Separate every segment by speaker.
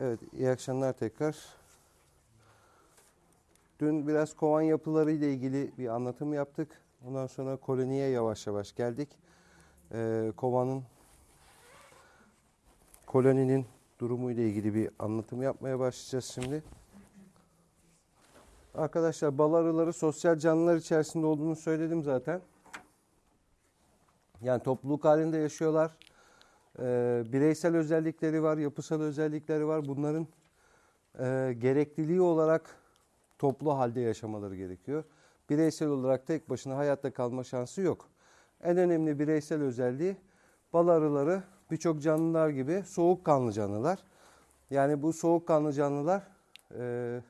Speaker 1: Evet, iyi akşamlar tekrar. Dün biraz kovan yapıları ile ilgili bir anlatım yaptık. Ondan sonra koloniye yavaş yavaş geldik. Ee, kovanın, koloninin durumu ile ilgili bir anlatım yapmaya başlayacağız şimdi. Arkadaşlar bal arıları sosyal canlılar içerisinde olduğunu söyledim zaten. Yani topluluk halinde yaşıyorlar. Ee, bireysel özellikleri var, yapısal özellikleri var. Bunların e, gerekliliği olarak toplu halde yaşamaları gerekiyor. Bireysel olarak tek başına hayatta kalma şansı yok. En önemli bireysel özelliği bal arıları birçok canlılar gibi soğukkanlı canlılar. Yani bu soğukkanlı canlılar e,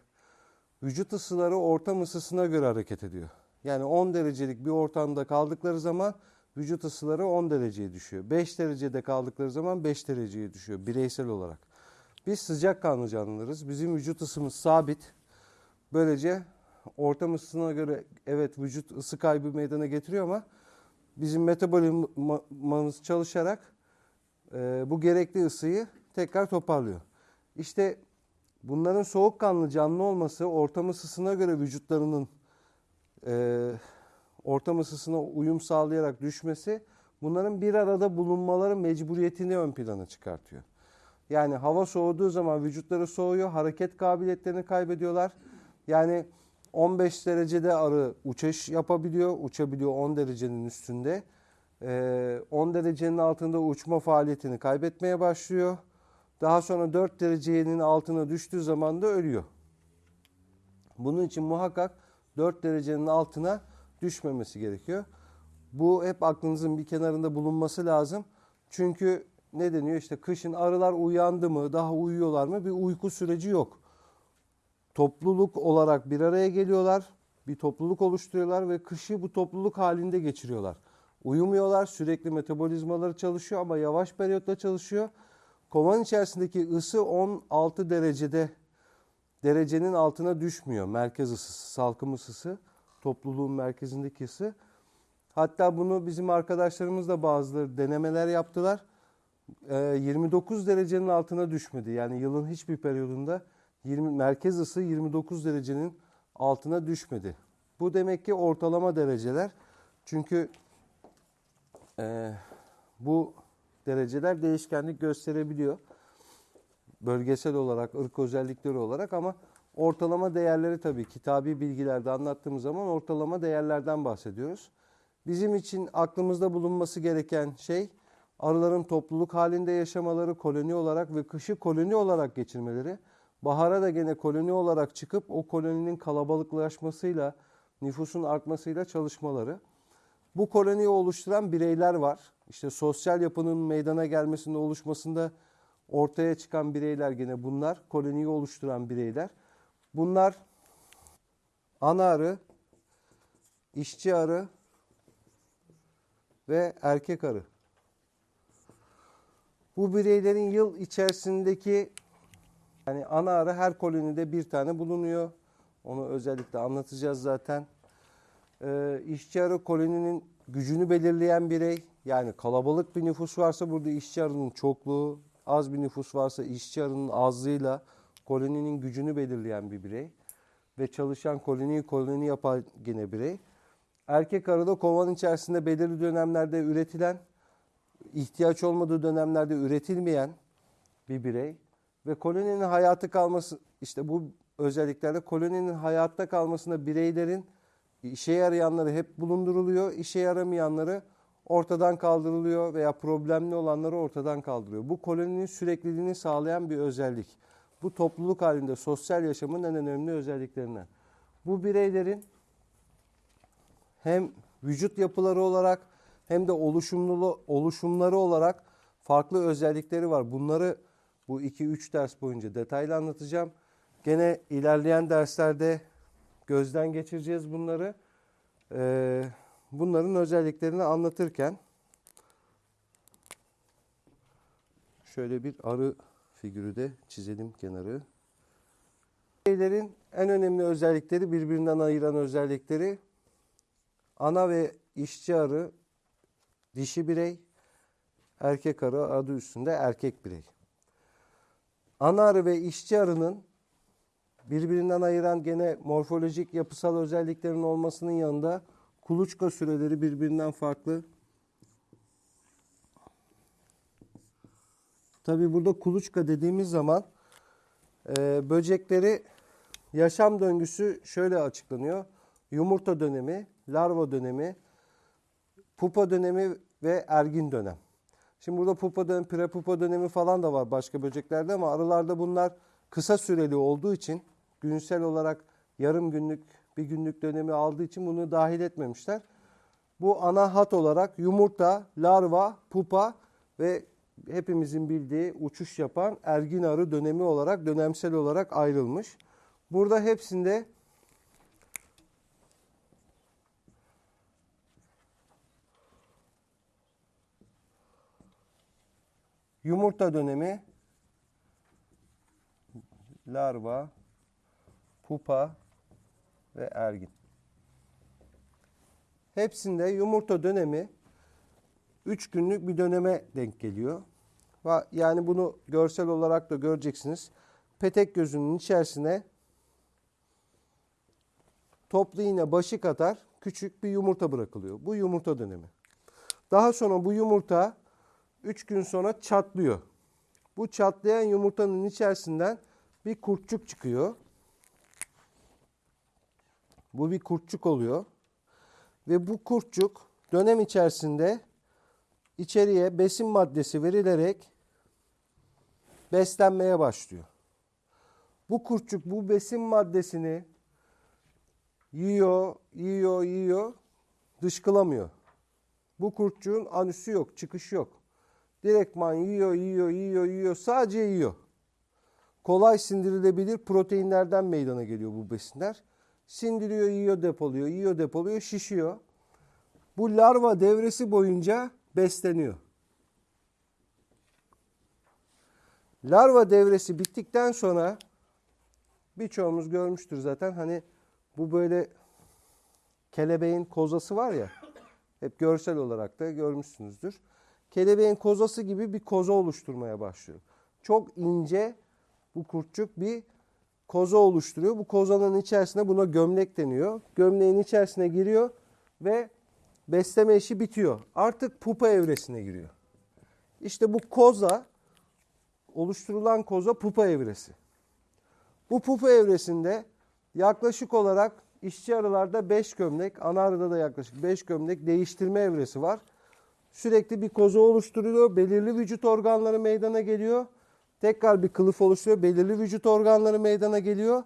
Speaker 1: vücut ısıları ortam ısısına göre hareket ediyor. Yani 10 derecelik bir ortamda kaldıkları zaman vücut ısıları 10 dereceye düşüyor. 5 derecede kaldıkları zaman 5 dereceye düşüyor bireysel olarak. Biz sıcak kanlı canlılarız. Bizim vücut ısımız sabit. Böylece ortam ısısına göre evet vücut ısı kaybı meydana getiriyor ama bizim metabolizmamız çalışarak e, bu gerekli ısıyı tekrar toparlıyor. İşte bunların soğukkanlı canlı olması ortam ısısına göre vücutlarının e, ortam ısısına uyum sağlayarak düşmesi bunların bir arada bulunmaları mecburiyetini ön plana çıkartıyor. Yani hava soğuduğu zaman vücutları soğuyor, hareket kabiliyetlerini kaybediyorlar. Yani 15 derecede arı uçuş yapabiliyor, uçabiliyor 10 derecenin üstünde. 10 derecenin altında uçma faaliyetini kaybetmeye başlıyor. Daha sonra 4 derecenin altına düştüğü zaman da ölüyor. Bunun için muhakkak 4 derecenin altına düşmemesi gerekiyor. Bu hep aklınızın bir kenarında bulunması lazım. Çünkü ne deniyor işte kışın arılar uyandı mı, daha uyuyorlar mı bir uyku süreci yok. Topluluk olarak bir araya geliyorlar, bir topluluk oluşturuyorlar ve kışı bu topluluk halinde geçiriyorlar. Uyumuyorlar, sürekli metabolizmaları çalışıyor ama yavaş periyotta çalışıyor. Kovan içerisindeki ısı 16 derecede derecenin altına düşmüyor. Merkez ısısı, salkım ısısı topluluğun merkezindeki ısı. Hatta bunu bizim arkadaşlarımız da bazıları denemeler yaptılar. 29 ee, derecenin altına düşmedi. Yani yılın hiçbir periyodunda 20, merkez ısı 29 derecenin altına düşmedi. Bu demek ki ortalama dereceler. Çünkü e, bu dereceler değişkenlik gösterebiliyor. Bölgesel olarak, ırk özellikleri olarak ama Ortalama değerleri tabii kitabi bilgilerde anlattığımız zaman ortalama değerlerden bahsediyoruz. Bizim için aklımızda bulunması gereken şey arıların topluluk halinde yaşamaları, koloni olarak ve kışı koloni olarak geçirmeleri. Bahara da gene koloni olarak çıkıp o koloninin kalabalıklaşmasıyla, nüfusun artmasıyla çalışmaları. Bu koloniyi oluşturan bireyler var. İşte sosyal yapının meydana gelmesinde oluşmasında ortaya çıkan bireyler gene bunlar. Koloniyi oluşturan bireyler. Bunlar ana arı, işçi arı ve erkek arı. Bu bireylerin yıl içerisindeki yani ana arı her kolonide bir tane bulunuyor. Onu özellikle anlatacağız zaten. Ee, işçi arı koloninin gücünü belirleyen birey. Yani kalabalık bir nüfus varsa burada işçi arının çokluğu, az bir nüfus varsa işçi arının azlığıyla koloninin gücünü belirleyen bir birey ve çalışan koloniyi koloni yapan yine birey. Erkek arıda kovan içerisinde belirli dönemlerde üretilen, ihtiyaç olmadığı dönemlerde üretilmeyen bir birey ve koloninin hayatı kalması işte bu özelliklerde koloninin hayatta kalmasında bireylerin işe yarayanları hep bulunduruluyor, işe yaramayanları ortadan kaldırılıyor veya problemli olanları ortadan kaldırıyor. Bu koloninin sürekliliğini sağlayan bir özellik. Bu topluluk halinde sosyal yaşamın en önemli özelliklerinden. Bu bireylerin hem vücut yapıları olarak hem de oluşumlu oluşumları olarak farklı özellikleri var. Bunları bu 2-3 ders boyunca detaylı anlatacağım. Gene ilerleyen derslerde gözden geçireceğiz bunları. Ee, bunların özelliklerini anlatırken şöyle bir arı figürü de çizelim kenarı. Bireylerin en önemli özellikleri birbirinden ayıran özellikleri ana ve işçi arı dişi birey, erkek arı adı üstünde erkek birey. ana arı ve işçi arının birbirinden ayıran gene morfolojik yapısal özelliklerin olmasının yanında kuluçka süreleri birbirinden farklı. Tabi burada kuluçka dediğimiz zaman e, böcekleri yaşam döngüsü şöyle açıklanıyor. Yumurta dönemi, larva dönemi, pupa dönemi ve ergin dönem. Şimdi burada pupa dönemi, prepupa dönemi falan da var başka böceklerde ama arılarda bunlar kısa süreli olduğu için günsel olarak yarım günlük, bir günlük dönemi aldığı için bunu dahil etmemişler. Bu ana hat olarak yumurta, larva, pupa ve hepimizin bildiği uçuş yapan ergin arı dönemi olarak dönemsel olarak ayrılmış. Burada hepsinde yumurta dönemi, larva, pupa ve ergin. Hepsinde yumurta dönemi 3 günlük bir döneme denk geliyor. Yani bunu görsel olarak da göreceksiniz. Petek gözünün içerisine toplu iğne başı kadar küçük bir yumurta bırakılıyor. Bu yumurta dönemi. Daha sonra bu yumurta 3 gün sonra çatlıyor. Bu çatlayan yumurtanın içerisinden bir kurtçuk çıkıyor. Bu bir kurtçuk oluyor. Ve bu kurtçuk dönem içerisinde içeriye besin maddesi verilerek beslenmeye başlıyor. Bu kurtçuk bu besin maddesini yiyor, yiyor, yiyor, dışkılamıyor. Bu kurtçuğun anüsü yok, çıkışı yok. Direktman yiyor, yiyor, yiyor, yiyor, sadece yiyor. Kolay sindirilebilir proteinlerden meydana geliyor bu besinler. Sindiriyor, yiyor, depoluyor, yiyor, depoluyor, şişiyor. Bu larva devresi boyunca besleniyor. Larva devresi bittikten sonra birçoğumuz görmüştür zaten hani bu böyle kelebeğin kozası var ya hep görsel olarak da görmüşsünüzdür. Kelebeğin kozası gibi bir koza oluşturmaya başlıyor. Çok ince bu kurtçuk bir koza oluşturuyor. Bu kozanın içerisine buna gömlek deniyor. Gömleğin içerisine giriyor ve besleme işi bitiyor. Artık pupa evresine giriyor. İşte bu koza oluşturulan koza pupa evresi. Bu pupa evresinde yaklaşık olarak işçi arılarda 5 gömlek, ana arıda da yaklaşık 5 gömlek değiştirme evresi var. Sürekli bir koza oluşturuyor, belirli vücut organları meydana geliyor. Tekrar bir kılıf oluşturuyor, belirli vücut organları meydana geliyor.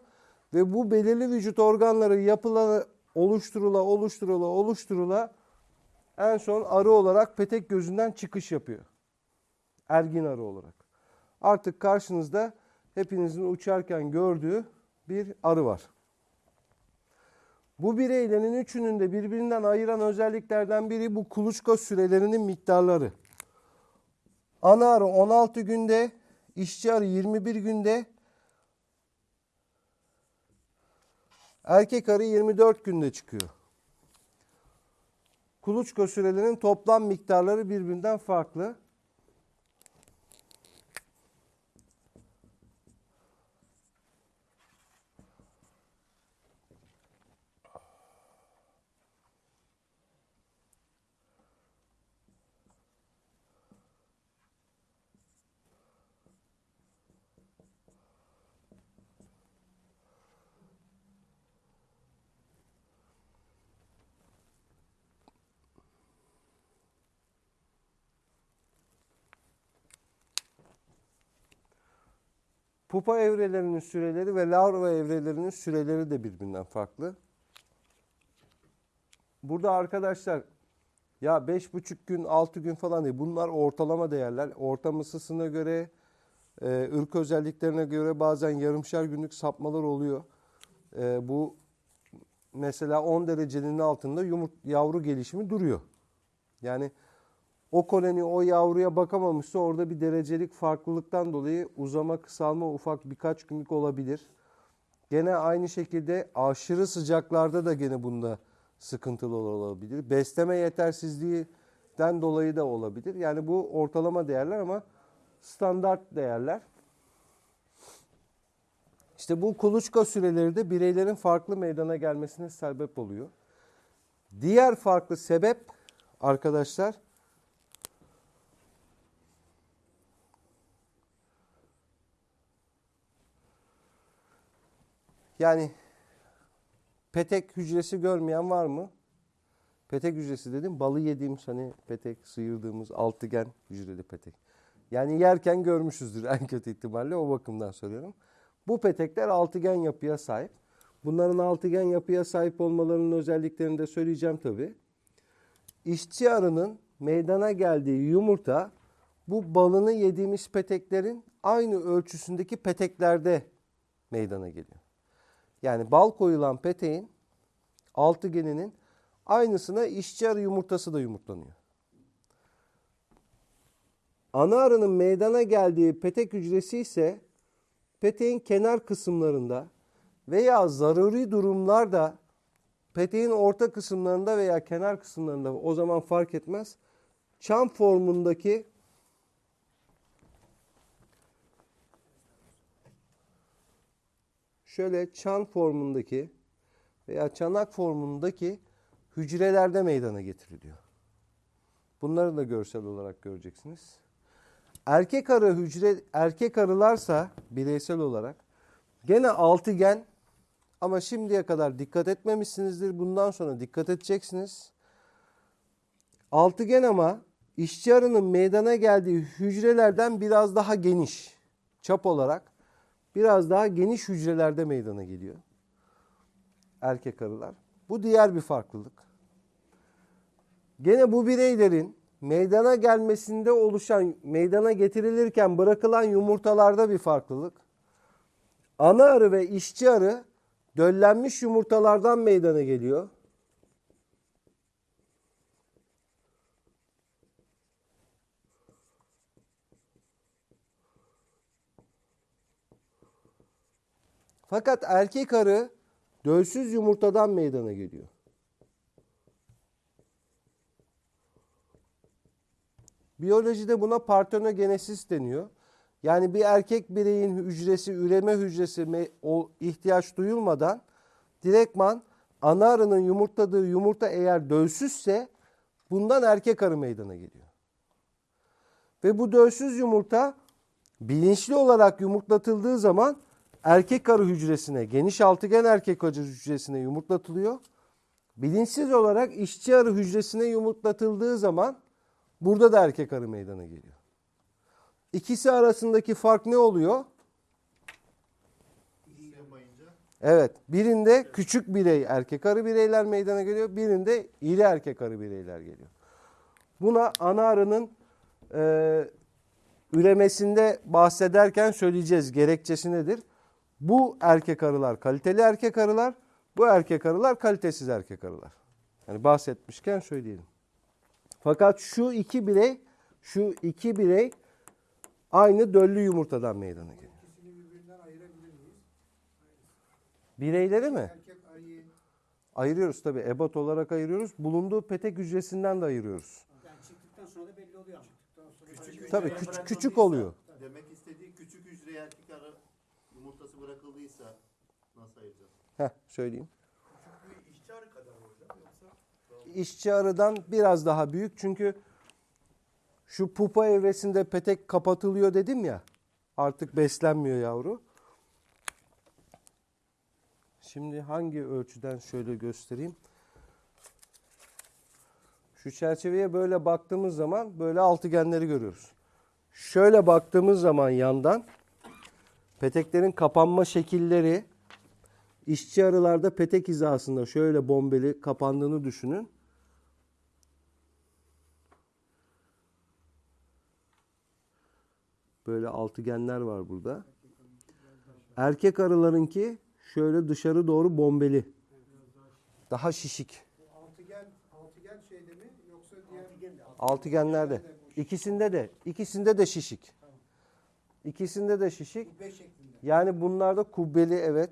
Speaker 1: Ve bu belirli vücut organları yapıla, oluşturula, oluşturula, oluşturula en son arı olarak petek gözünden çıkış yapıyor. Ergin arı olarak. Artık karşınızda hepinizin uçarken gördüğü bir arı var. Bu bireylerin üçünün de birbirinden ayıran özelliklerden biri bu kuluçka sürelerinin miktarları. Ana arı 16 günde, işçi arı 21 günde, erkek arı 24 günde çıkıyor. Kuluçka sürelerinin toplam miktarları birbirinden farklı. Pupa evrelerinin süreleri ve larva evrelerinin süreleri de birbirinden farklı. Burada arkadaşlar ya 5,5 gün 6 gün falan değil. Bunlar ortalama değerler. Ortam ısısına göre, e, ırk özelliklerine göre bazen yarımşar günlük sapmalar oluyor. E, bu mesela 10 derecenin altında yumurt, yavru gelişimi duruyor. Yani o koloni o yavruya bakamamışsa orada bir derecelik farklılıktan dolayı uzama kısalma ufak birkaç günlük olabilir. Gene aynı şekilde aşırı sıcaklarda da gene bunda sıkıntılı olabilir. Besleme yetersizliğinden dolayı da olabilir. Yani bu ortalama değerler ama standart değerler. İşte bu kuluçka süreleri de bireylerin farklı meydana gelmesine sebep oluyor. Diğer farklı sebep arkadaşlar yani petek hücresi görmeyen var mı? Petek hücresi dedim balı yediğimiz hani petek sıyırdığımız altıgen hücreli petek. Yani yerken görmüşüzdür en kötü ihtimalle o bakımdan söylüyorum. Bu petekler altıgen yapıya sahip. Bunların altıgen yapıya sahip olmalarının özelliklerini de söyleyeceğim tabi. İşçi arının meydana geldiği yumurta bu balını yediğimiz peteklerin aynı ölçüsündeki peteklerde meydana geliyor. Yani bal koyulan peteğin altıgeninin aynısına işçi arı yumurtası da yumurtlanıyor. Ana arının meydana geldiği petek hücresi ise peteğin kenar kısımlarında veya zaruri durumlarda peteğin orta kısımlarında veya kenar kısımlarında o zaman fark etmez. Çam formundaki şöyle çan formundaki veya çanak formundaki hücrelerde meydana getiriliyor. Bunları da görsel olarak göreceksiniz. Erkek arı hücre erkek arılarsa bireysel olarak gene altıgen ama şimdiye kadar dikkat etmemişsinizdir. Bundan sonra dikkat edeceksiniz. Altıgen ama işçi arının meydana geldiği hücrelerden biraz daha geniş. Çap olarak biraz daha geniş hücrelerde meydana geliyor. Erkek arılar. Bu diğer bir farklılık. Gene bu bireylerin meydana gelmesinde oluşan, meydana getirilirken bırakılan yumurtalarda bir farklılık. Ana arı ve işçi arı döllenmiş yumurtalardan meydana geliyor. Fakat erkek arı dölsüz yumurtadan meydana geliyor. Biyolojide buna partenogenesis deniyor. Yani bir erkek bireyin hücresi, üreme hücresi ihtiyaç duyulmadan direktman ana arının yumurtladığı yumurta eğer dölsüzse bundan erkek arı meydana geliyor. Ve bu dölsüz yumurta bilinçli olarak yumurtlatıldığı zaman erkek arı hücresine, geniş altıgen erkek arı hücresine yumurtlatılıyor. Bilinçsiz olarak işçi arı hücresine yumurtlatıldığı zaman burada da erkek arı meydana geliyor. İkisi arasındaki fark ne oluyor? Evet, birinde küçük birey erkek arı bireyler meydana geliyor, birinde iri erkek arı bireyler geliyor. Buna ana arının e, üremesinde bahsederken söyleyeceğiz gerekçesi nedir? Bu erkek arılar kaliteli erkek arılar, bu erkek arılar kalitesiz erkek arılar. Yani bahsetmişken söyleyelim. Fakat şu iki birey, şu iki birey aynı döllü yumurtadan meydana geliyor.
Speaker 2: İkisini birbirinden ayırabilir miyiz?
Speaker 1: Bireyleri mi? Ayırıyoruz tabii. Ebat olarak ayırıyoruz. Bulunduğu petek hücresinden de ayırıyoruz.
Speaker 3: Yani çıktıktan sonra da belli oluyor ama.
Speaker 2: küçük
Speaker 1: Tabii küçük, küçük oluyor.
Speaker 4: Demek istediği küçük hücreye erkek arı yumurtası bırakıldıysa nasıl ayıracağız?
Speaker 1: Heh, söyleyeyim.
Speaker 2: bir işçi arı kadar mı hocam yoksa?
Speaker 1: İşçi arıdan biraz daha büyük çünkü şu pupa evresinde petek kapatılıyor dedim ya. Artık beslenmiyor yavru. Şimdi hangi ölçüden şöyle göstereyim. Şu çerçeveye böyle baktığımız zaman böyle altıgenleri görüyoruz. Şöyle baktığımız zaman yandan peteklerin kapanma şekilleri işçi arılarda petek hizasında şöyle bombeli kapandığını düşünün. Böyle altıgenler var burada. Erkek arılarınki şöyle dışarı doğru bombeli. Daha şişik.
Speaker 2: Altıgen, altıgen şeyde mi yoksa diğer
Speaker 1: Altıgenlerde. İkisinde de. ikisinde de şişik. İkisinde de şişik.
Speaker 2: kubbe şeklinde?
Speaker 1: Yani bunlarda kubbeli evet.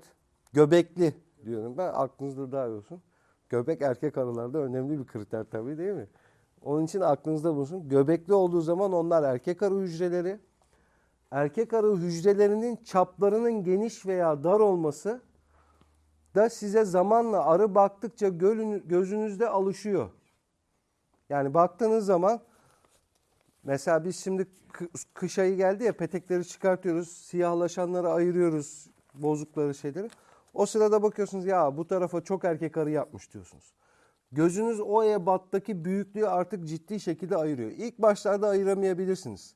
Speaker 1: Göbekli diyorum ben. Aklınızda daha olsun. Göbek erkek arılarda önemli bir kriter tabii değil mi? Onun için aklınızda bulunsun. Göbekli olduğu zaman onlar erkek arı hücreleri. erkek arı hücrelerinin çaplarının geniş veya dar olması da size zamanla arı baktıkça gözünüzde alışıyor. Yani baktığınız zaman mesela biz şimdi kı- kış ayı geldi ya petekleri çıkartıyoruz, siyahlaşanları ayırıyoruz, bozukları şeyleri. O sırada bakıyorsunuz ya bu tarafa çok erkek arı yapmış diyorsunuz. Gözünüz o ebattaki büyüklüğü artık ciddi şekilde ayırıyor. İlk başlarda ayıramayabilirsiniz.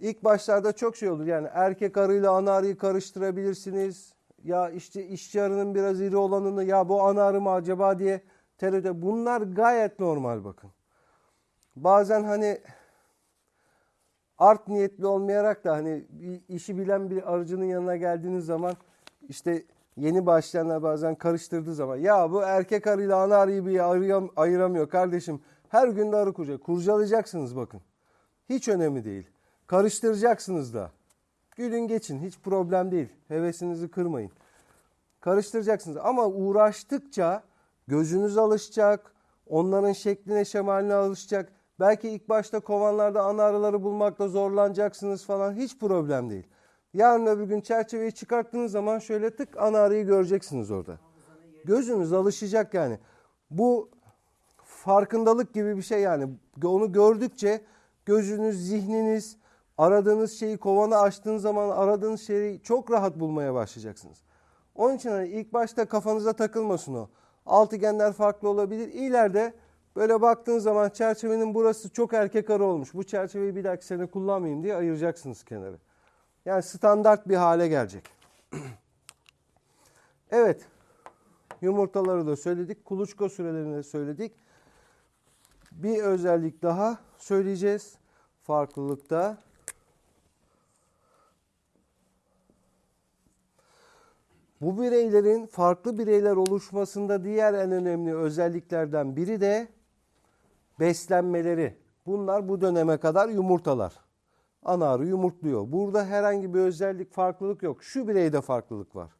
Speaker 1: İlk başlarda çok şey olur. Yani erkek arıyla ana arıyı karıştırabilirsiniz. Ya işte işçi arının biraz iri olanını ya bu ana arı mı acaba diye tereddüt. Bunlar gayet normal bakın. Bazen hani art niyetli olmayarak da hani işi bilen bir arıcının yanına geldiğiniz zaman işte yeni başlayanlar bazen karıştırdığı zaman ya bu erkek arıyla ana arıyı bir ayıram- ayıramıyor kardeşim. Her gün de arı kuracak. Kurcalayacaksınız bakın. Hiç önemli değil. Karıştıracaksınız da. Gülün geçin hiç problem değil. Hevesinizi kırmayın. Karıştıracaksınız ama uğraştıkça gözünüz alışacak. Onların şekline şemaline alışacak. Belki ilk başta kovanlarda ana arıları bulmakta zorlanacaksınız falan hiç problem değil. Yarın öbür gün çerçeveyi çıkarttığınız zaman şöyle tık ana arıyı göreceksiniz orada. Gözünüz alışacak yani. Bu farkındalık gibi bir şey yani. Onu gördükçe gözünüz, zihniniz, aradığınız şeyi kovana açtığınız zaman aradığınız şeyi çok rahat bulmaya başlayacaksınız. Onun için hani ilk başta kafanıza takılmasın o. Altıgenler farklı olabilir. İleride böyle baktığınız zaman çerçevenin burası çok erkek arı olmuş. Bu çerçeveyi bir dahaki sene kullanmayayım diye ayıracaksınız kenarı. Yani standart bir hale gelecek. evet. Yumurtaları da söyledik. Kuluçka sürelerini de söyledik. Bir özellik daha söyleyeceğiz. Farklılıkta. Bu bireylerin farklı bireyler oluşmasında diğer en önemli özelliklerden biri de beslenmeleri. Bunlar bu döneme kadar yumurtalar. Ana arı yumurtluyor. Burada herhangi bir özellik, farklılık yok. Şu bireyde farklılık var.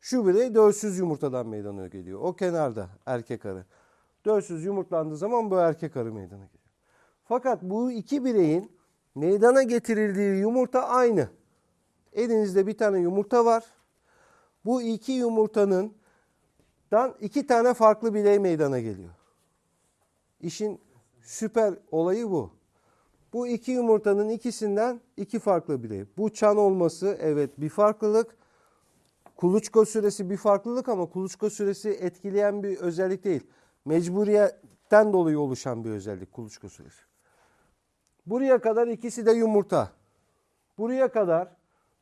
Speaker 1: Şu birey dölsüz yumurtadan meydana geliyor. O kenarda erkek arı. Dölsüz yumurtlandığı zaman bu erkek arı meydana geliyor. Fakat bu iki bireyin meydana getirildiği yumurta aynı. Elinizde bir tane yumurta var. Bu iki yumurtanın dan iki tane farklı birey meydana geliyor. İşin süper olayı bu. Bu iki yumurtanın ikisinden iki farklı birey. Bu çan olması evet bir farklılık. Kuluçka süresi bir farklılık ama kuluçka süresi etkileyen bir özellik değil. Mecburiyetten dolayı oluşan bir özellik kuluçka süresi. Buraya kadar ikisi de yumurta. Buraya kadar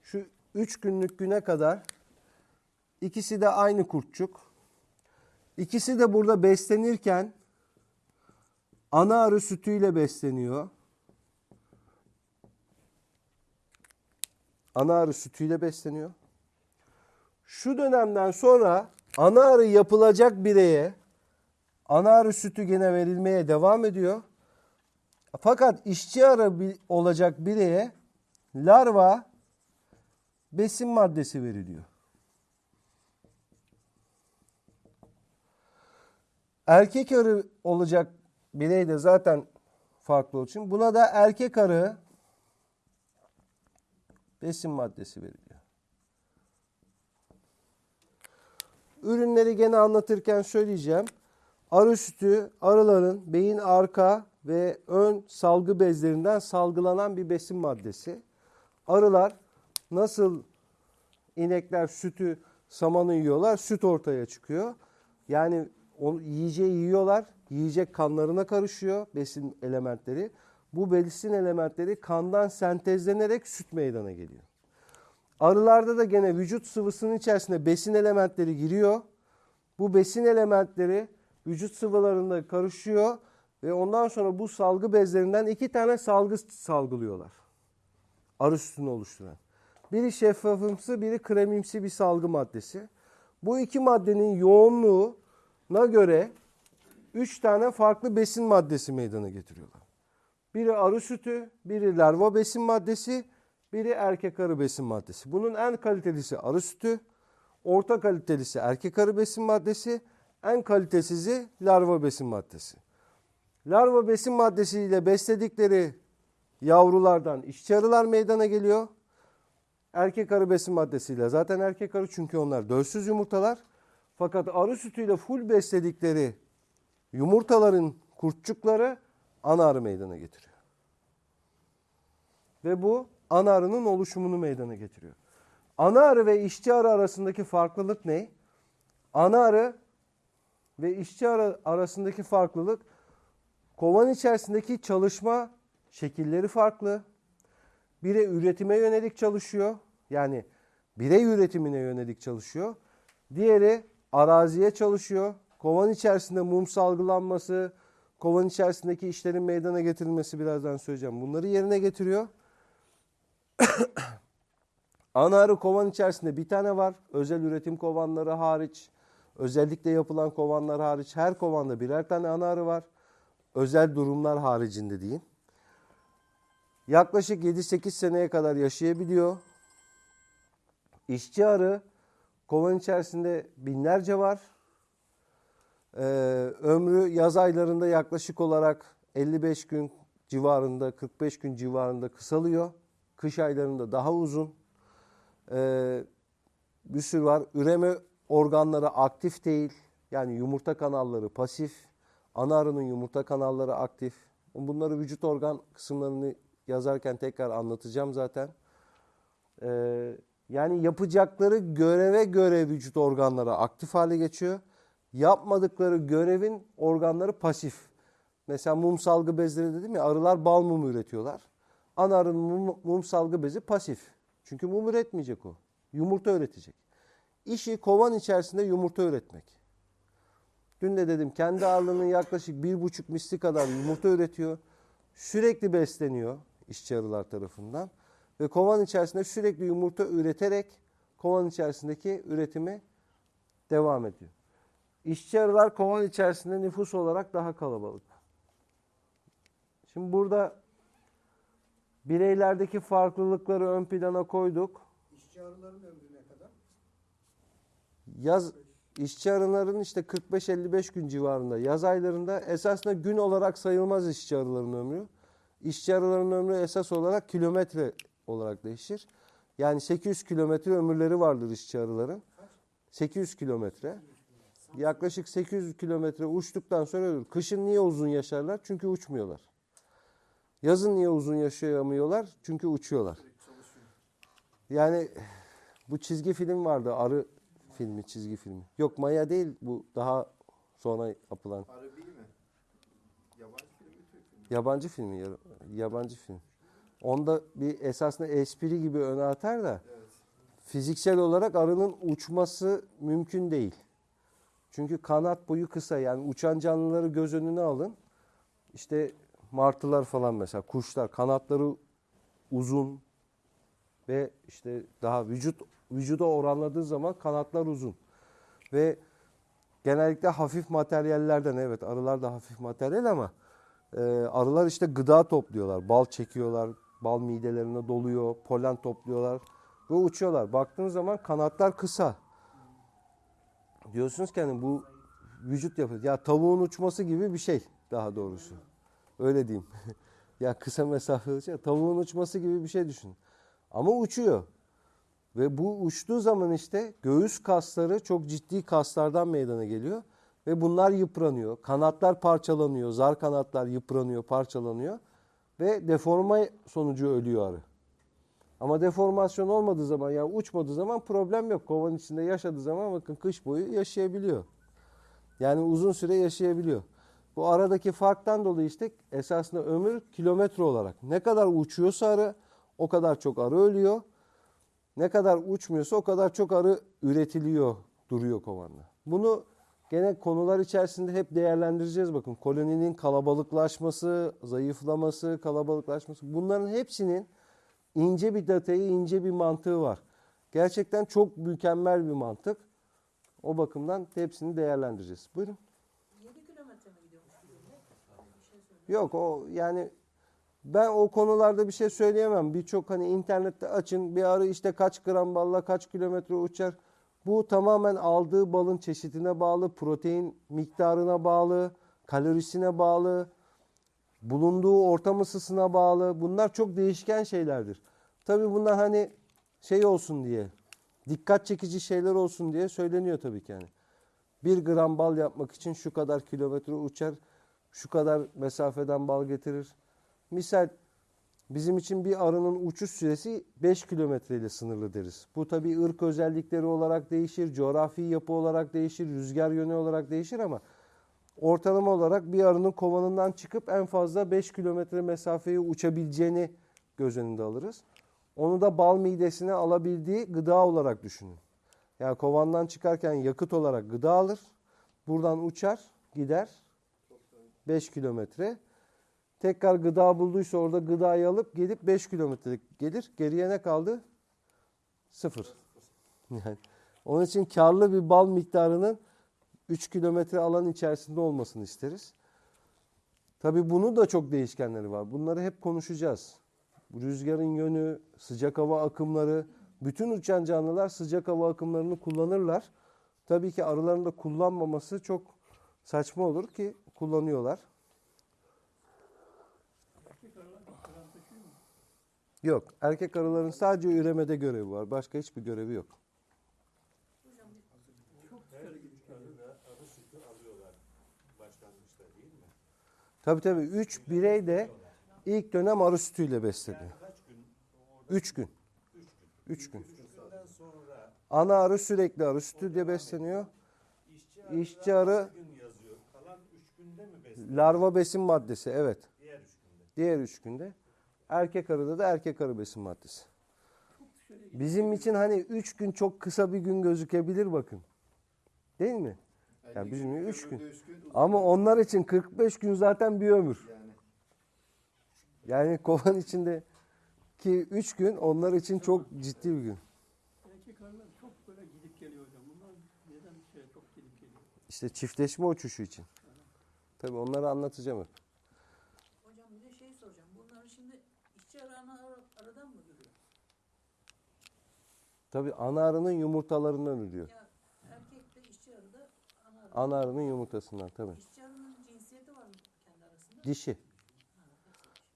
Speaker 1: şu 3 günlük güne kadar ikisi de aynı kurtçuk. İkisi de burada beslenirken ana arı sütüyle besleniyor. Ana arı sütüyle besleniyor. Şu dönemden sonra ana arı yapılacak bireye ana arı sütü gene verilmeye devam ediyor. Fakat işçi arı olacak bireye larva besin maddesi veriliyor. Erkek arı olacak birey de zaten farklı olduğu için buna da erkek arı besin maddesi veriliyor. Ürünleri gene anlatırken söyleyeceğim. Arı sütü arıların beyin arka ve ön salgı bezlerinden salgılanan bir besin maddesi. Arılar nasıl inekler sütü samanı yiyorlar, süt ortaya çıkıyor. Yani onu yiyeceği yiyorlar, yiyecek kanlarına karışıyor besin elementleri. Bu besin elementleri kandan sentezlenerek süt meydana geliyor. Arılarda da gene vücut sıvısının içerisine besin elementleri giriyor. Bu besin elementleri vücut sıvılarında karışıyor ve ondan sonra bu salgı bezlerinden iki tane salgı salgılıyorlar. Arı sütünü oluşturan. Biri şeffafımsı, biri kremimsi bir salgı maddesi. Bu iki maddenin yoğunluğuna göre üç tane farklı besin maddesi meydana getiriyorlar. Biri arı sütü, biri larva besin maddesi, biri erkek arı besin maddesi. Bunun en kalitelisi arı sütü, orta kalitelisi erkek arı besin maddesi, en kalitesizi larva besin maddesi. Larva besin maddesiyle besledikleri yavrulardan işçi arılar meydana geliyor. Erkek arı besin maddesiyle. Zaten erkek arı çünkü onlar dölsüz yumurtalar. Fakat arı sütüyle full besledikleri yumurtaların kurtçukları ana arı meydana getiriyor. Ve bu ana arının oluşumunu meydana getiriyor. Ana arı ve işçi arı arasındaki farklılık ne? Ana arı ve işçi arı arasındaki farklılık kovan içerisindeki çalışma şekilleri farklı. Biri üretime yönelik çalışıyor. Yani birey üretimine yönelik çalışıyor. Diğeri araziye çalışıyor. Kovan içerisinde mum salgılanması, kovan içerisindeki işlerin meydana getirilmesi birazdan söyleyeceğim. Bunları yerine getiriyor. Ana arı kovan içerisinde bir tane var. Özel üretim kovanları hariç, özellikle yapılan kovanlar hariç her kovanda birer tane ana arı var. Özel durumlar haricinde diyeyim. Yaklaşık 7-8 seneye kadar yaşayabiliyor. İşçi arı kovan içerisinde binlerce var. Ee, ömrü yaz aylarında yaklaşık olarak 55 gün civarında, 45 gün civarında kısalıyor. Kış aylarında daha uzun. Ee, bir sürü var. Üreme organları aktif değil. Yani yumurta kanalları pasif. Ana arının yumurta kanalları aktif. Bunları vücut organ kısımlarını yazarken tekrar anlatacağım zaten. Ee, yani yapacakları göreve göre vücut organları aktif hale geçiyor. Yapmadıkları görevin organları pasif. Mesela mum salgı bezleri dedim ya arılar bal mumu üretiyorlar. Ana arının mum, mum salgı bezi pasif. Çünkü mum üretmeyecek o. Yumurta üretecek. İşi kovan içerisinde yumurta üretmek. Dün de dedim kendi ağırlığının yaklaşık bir buçuk misli kadar yumurta üretiyor. Sürekli besleniyor işçi arılar tarafından. Ve kovan içerisinde sürekli yumurta üreterek kovan içerisindeki üretimi devam ediyor. İşçi arılar kovan içerisinde nüfus olarak daha kalabalık. Şimdi burada bireylerdeki farklılıkları ön plana koyduk.
Speaker 3: İşçi arıların ömrü ne kadar?
Speaker 1: Yaz işçi arıların işte 45-55 gün civarında. Yaz aylarında esasında gün olarak sayılmaz işçi arıların ömrü. İşçi arıların ömrü esas olarak kilometre olarak değişir. Yani 800 kilometre ömürleri vardır işçi arıların. 800 kilometre. Yaklaşık 800 kilometre uçtuktan sonra ölür. Kışın niye uzun yaşarlar? Çünkü uçmuyorlar. Yazın niye uzun yaşayamıyorlar? Çünkü uçuyorlar. Yani bu çizgi film vardı. Arı filmi, çizgi filmi. Yok Maya değil bu daha sonra yapılan.
Speaker 2: Arı değil mi? Yabancı film mi Türk filmi?
Speaker 1: Yabancı filmi, ya- yabancı film. Onda bir esasında espri gibi öne atar da fiziksel olarak arının uçması mümkün değil. Çünkü kanat boyu kısa yani uçan canlıları göz önüne alın. İşte martılar falan mesela kuşlar kanatları uzun ve işte daha vücut vücuda oranladığı zaman kanatlar uzun. Ve genellikle hafif materyallerden evet arılar da hafif materyal ama e, arılar işte gıda topluyorlar. Bal çekiyorlar. Bal midelerine doluyor. Polen topluyorlar. Ve uçuyorlar. Baktığınız zaman kanatlar kısa. Diyorsunuz ki hani bu vücut yapı. Ya tavuğun uçması gibi bir şey daha doğrusu. Öyle diyeyim. ya kısa mesafe uçuyor. Tavuğun uçması gibi bir şey düşün. Ama uçuyor. Ve bu uçtuğu zaman işte göğüs kasları çok ciddi kaslardan meydana geliyor. Ve bunlar yıpranıyor. Kanatlar parçalanıyor. Zar kanatlar yıpranıyor, parçalanıyor. Ve deforma sonucu ölüyor arı. Ama deformasyon olmadığı zaman yani uçmadığı zaman problem yok. Kovan içinde yaşadığı zaman bakın kış boyu yaşayabiliyor. Yani uzun süre yaşayabiliyor. Bu aradaki farktan dolayı işte esasında ömür kilometre olarak. Ne kadar uçuyorsa arı o kadar çok arı ölüyor. Ne kadar uçmuyorsa o kadar çok arı üretiliyor, duruyor kovanda. Bunu gene konular içerisinde hep değerlendireceğiz bakın. Koloninin kalabalıklaşması, zayıflaması, kalabalıklaşması bunların hepsinin ince bir detayı, ince bir mantığı var. Gerçekten çok mükemmel bir mantık. O bakımdan hepsini değerlendireceğiz. Buyurun.
Speaker 5: 7 kilometre mi gidiyormuş şey.
Speaker 1: Yok o yani ben o konularda bir şey söyleyemem. Birçok hani internette açın bir arı işte kaç gram balla kaç kilometre uçar. Bu tamamen aldığı balın çeşidine bağlı, protein miktarına bağlı, kalorisine bağlı. bulunduğu ortam ısısına bağlı. Bunlar çok değişken şeylerdir. Tabii bunlar hani şey olsun diye, dikkat çekici şeyler olsun diye söyleniyor tabii ki yani. Bir gram bal yapmak için şu kadar kilometre uçar, şu kadar mesafeden bal getirir. Misal bizim için bir arının uçuş süresi 5 kilometre ile sınırlı deriz. Bu tabii ırk özellikleri olarak değişir, coğrafi yapı olarak değişir, rüzgar yönü olarak değişir ama ortalama olarak bir arının kovanından çıkıp en fazla 5 kilometre mesafeyi uçabileceğini göz önünde alırız. Onu da bal midesine alabildiği gıda olarak düşünün. Yani kovandan çıkarken yakıt olarak gıda alır. Buradan uçar, gider 5 kilometre. Tekrar gıda bulduysa orada gıdayı alıp gelip 5 kilometre gelir. Geriye ne kaldı? Sıfır. Yani onun için karlı bir bal miktarının 3 kilometre alan içerisinde olmasını isteriz. Tabii bunun da çok değişkenleri var. Bunları hep konuşacağız. Rüzgarın yönü, sıcak hava akımları, bütün uçan canlılar sıcak hava akımlarını kullanırlar. Tabii ki arıların da kullanmaması çok saçma olur ki kullanıyorlar. Yok. Erkek arıların sadece üremede görevi var. Başka hiçbir görevi yok. Tabii tabii. Üç birey de ilk dönem arı sütüyle besleniyor. Üç gün. Üç gün. Ana arı sürekli arı sütüyle besleniyor.
Speaker 2: işçi
Speaker 1: arı larva besin maddesi evet. Diğer üç günde. Erkek arıda da erkek arı besin maddesi. Bizim için hani üç gün çok kısa bir gün gözükebilir bakın. Değil mi? Ya bizim
Speaker 4: ömürde
Speaker 1: üç gün.
Speaker 4: üç gün uzun
Speaker 1: Ama onlar için 45 gün zaten bir ömür.
Speaker 4: yani.
Speaker 1: Yani kovan içinde ki 3 gün onlar için çok ciddi bir gün.
Speaker 6: Erkek arılar çok böyle gidip geliyor hocam. Bunlar neden şey çok gidip geliyor?
Speaker 1: İşte çiftleşme uçuşu için. Tabii onları anlatacağım hep.
Speaker 5: Hocam bir de şey soracağım. Bunlar şimdi işçi arı ana arı- aradan mı duruyor?
Speaker 1: Tabii ana arının yumurtalarından ürüyor.
Speaker 5: Ya erkek de işçi arı da ana arı.
Speaker 1: Ana arının yumurtasından tabii.
Speaker 5: İşçi arının cinsiyeti var mı kendi arasında?
Speaker 1: Dişi.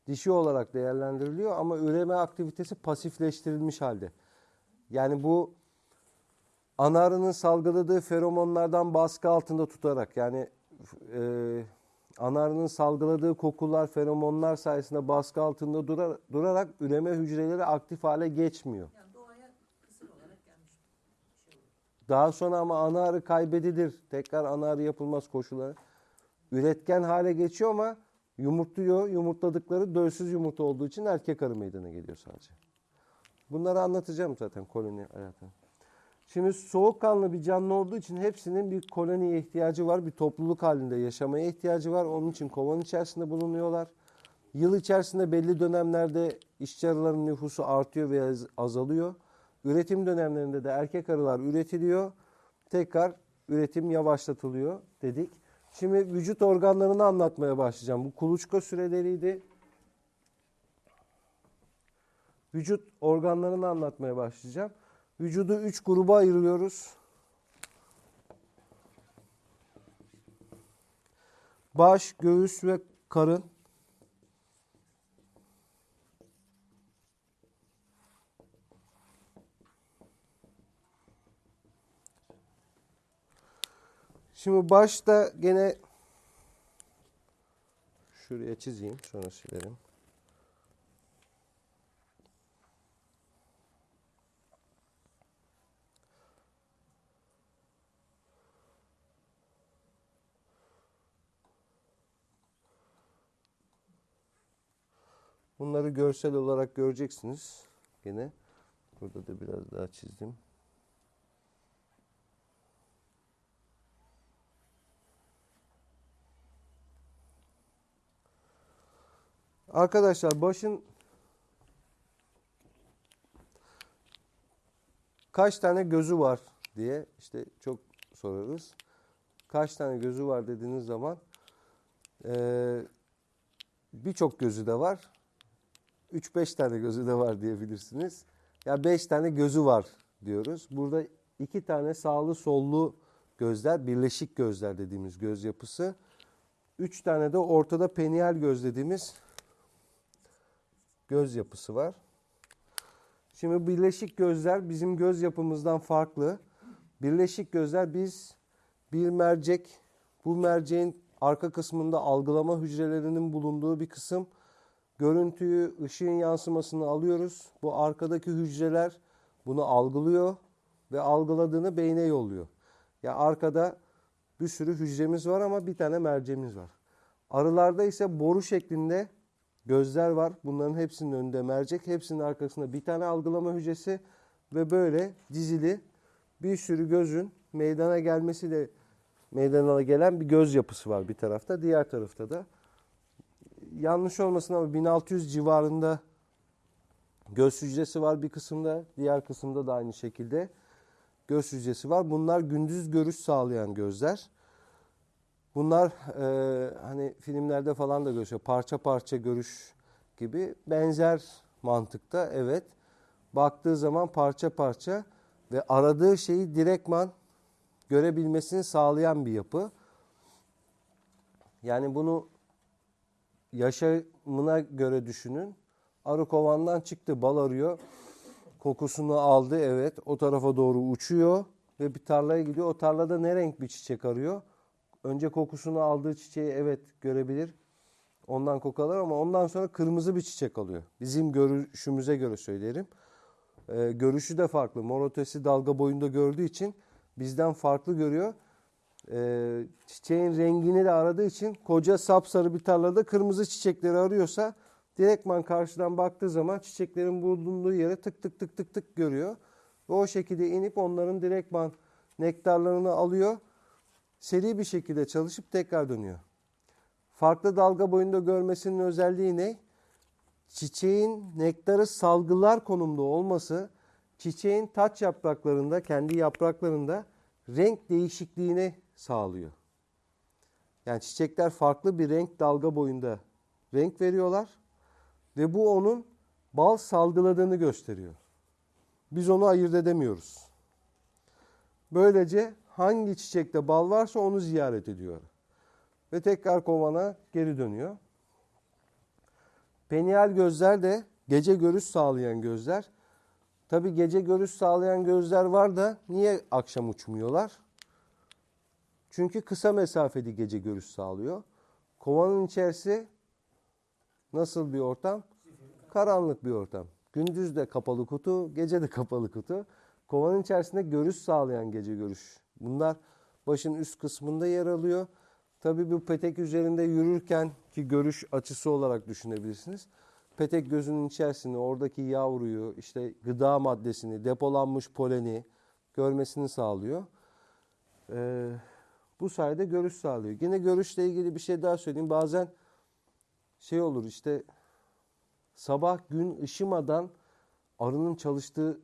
Speaker 1: Dişi olarak değerlendiriliyor ama üreme aktivitesi pasifleştirilmiş halde. Yani bu ana arının salgıladığı feromonlardan baskı altında tutarak yani e, ana arının salgıladığı kokular, feromonlar sayesinde baskı altında durar- durarak üreme hücreleri aktif hale geçmiyor.
Speaker 5: Yani doğaya kısır olarak gelmiş bir şey olur.
Speaker 1: Daha sonra ama ana arı kaybedilir. Tekrar ana arı yapılmaz koşulları. Üretken hale geçiyor ama yumurtluyor. Yumurtladıkları dölsüz yumurta olduğu için erkek arı meydana geliyor sadece. Bunları anlatacağım zaten koloni hayatını. Şimdi soğukkanlı bir canlı olduğu için hepsinin bir koloniye ihtiyacı var. Bir topluluk halinde yaşamaya ihtiyacı var. Onun için kovan içerisinde bulunuyorlar. Yıl içerisinde belli dönemlerde işçi arıların nüfusu artıyor veya az- azalıyor. Üretim dönemlerinde de erkek arılar üretiliyor. Tekrar üretim yavaşlatılıyor dedik. Şimdi vücut organlarını anlatmaya başlayacağım. Bu kuluçka süreleriydi. Vücut organlarını anlatmaya başlayacağım. Vücudu üç gruba ayırıyoruz. Baş, göğüs ve karın. Şimdi başta gene şuraya çizeyim sonra silerim. Bunları görsel olarak göreceksiniz. Gene burada da biraz daha çizdim. Arkadaşlar başın kaç tane gözü var diye işte çok sorarız. Kaç tane gözü var dediğiniz zaman eee, birçok gözü de var. 3-5 tane gözü de var diyebilirsiniz. Ya 5 tane gözü var diyoruz. Burada iki tane sağlı sollu gözler, birleşik gözler dediğimiz göz yapısı. Üç tane de ortada penial göz dediğimiz göz yapısı var. Şimdi birleşik gözler bizim göz yapımızdan farklı. Birleşik gözler biz bir mercek, bu merceğin arka kısmında algılama hücrelerinin bulunduğu bir kısım. Görüntüyü, ışığın yansımasını alıyoruz. Bu arkadaki hücreler bunu algılıyor ve algıladığını beyne yolluyor. Ya arkada bir sürü hücremiz var ama bir tane merceğimiz var. Arılarda ise boru şeklinde gözler var. Bunların hepsinin önünde mercek, hepsinin arkasında bir tane algılama hücresi ve böyle dizili bir sürü gözün meydana gelmesiyle meydana gelen bir göz yapısı var bir tarafta. Diğer tarafta da yanlış olmasın ama 1600 civarında göz hücresi var bir kısımda. Diğer kısımda da aynı şekilde göz hücresi var. Bunlar gündüz görüş sağlayan gözler. Bunlar e, hani filmlerde falan da görüyor. Parça parça görüş gibi benzer mantıkta evet. Baktığı zaman parça parça ve aradığı şeyi direktman görebilmesini sağlayan bir yapı. Yani bunu yaşamına göre düşünün. Arı kovandan çıktı, bal arıyor. Kokusunu aldı evet. O tarafa doğru uçuyor ve bir tarlaya gidiyor. O tarlada ne renk bir çiçek arıyor? Önce kokusunu aldığı çiçeği evet görebilir. Ondan koku alır ama ondan sonra kırmızı bir çiçek alıyor. Bizim görüşümüze göre söylerim. Ee, görüşü de farklı. Mor ötesi dalga boyunda gördüğü için bizden farklı görüyor. Ee, çiçeğin rengini de aradığı için koca sapsarı bir tarlada kırmızı çiçekleri arıyorsa direktman karşıdan baktığı zaman çiçeklerin bulunduğu yere tık tık tık tık tık görüyor. Ve o şekilde inip onların direktman nektarlarını alıyor. Seri bir şekilde çalışıp tekrar dönüyor. Farklı dalga boyunda görmesinin özelliği ne? Çiçeğin nektarı salgılar konumda olması çiçeğin taç yapraklarında, kendi yapraklarında renk değişikliğini sağlıyor. Yani çiçekler farklı bir renk dalga boyunda renk veriyorlar ve bu onun bal salgıladığını gösteriyor. Biz onu ayırt edemiyoruz. Böylece hangi çiçekte bal varsa onu ziyaret ediyor. Ve tekrar kovana geri dönüyor. Penial gözler de gece görüş sağlayan gözler. Tabi gece görüş sağlayan gözler var da niye akşam uçmuyorlar? Çünkü kısa mesafeli gece görüş sağlıyor. Kovanın içerisi nasıl bir ortam? Karanlık bir ortam. Gündüz de kapalı kutu, gece de kapalı kutu. Kovanın içerisinde görüş sağlayan gece görüş. Bunlar başın üst kısmında yer alıyor. Tabii bu petek üzerinde yürürken ki görüş açısı olarak düşünebilirsiniz. Petek gözünün içerisinde oradaki yavruyu, işte gıda maddesini, depolanmış poleni görmesini sağlıyor. Ee, bu sayede görüş sağlıyor. Yine görüşle ilgili bir şey daha söyleyeyim. Bazen şey olur işte sabah gün ışımadan arının çalıştığı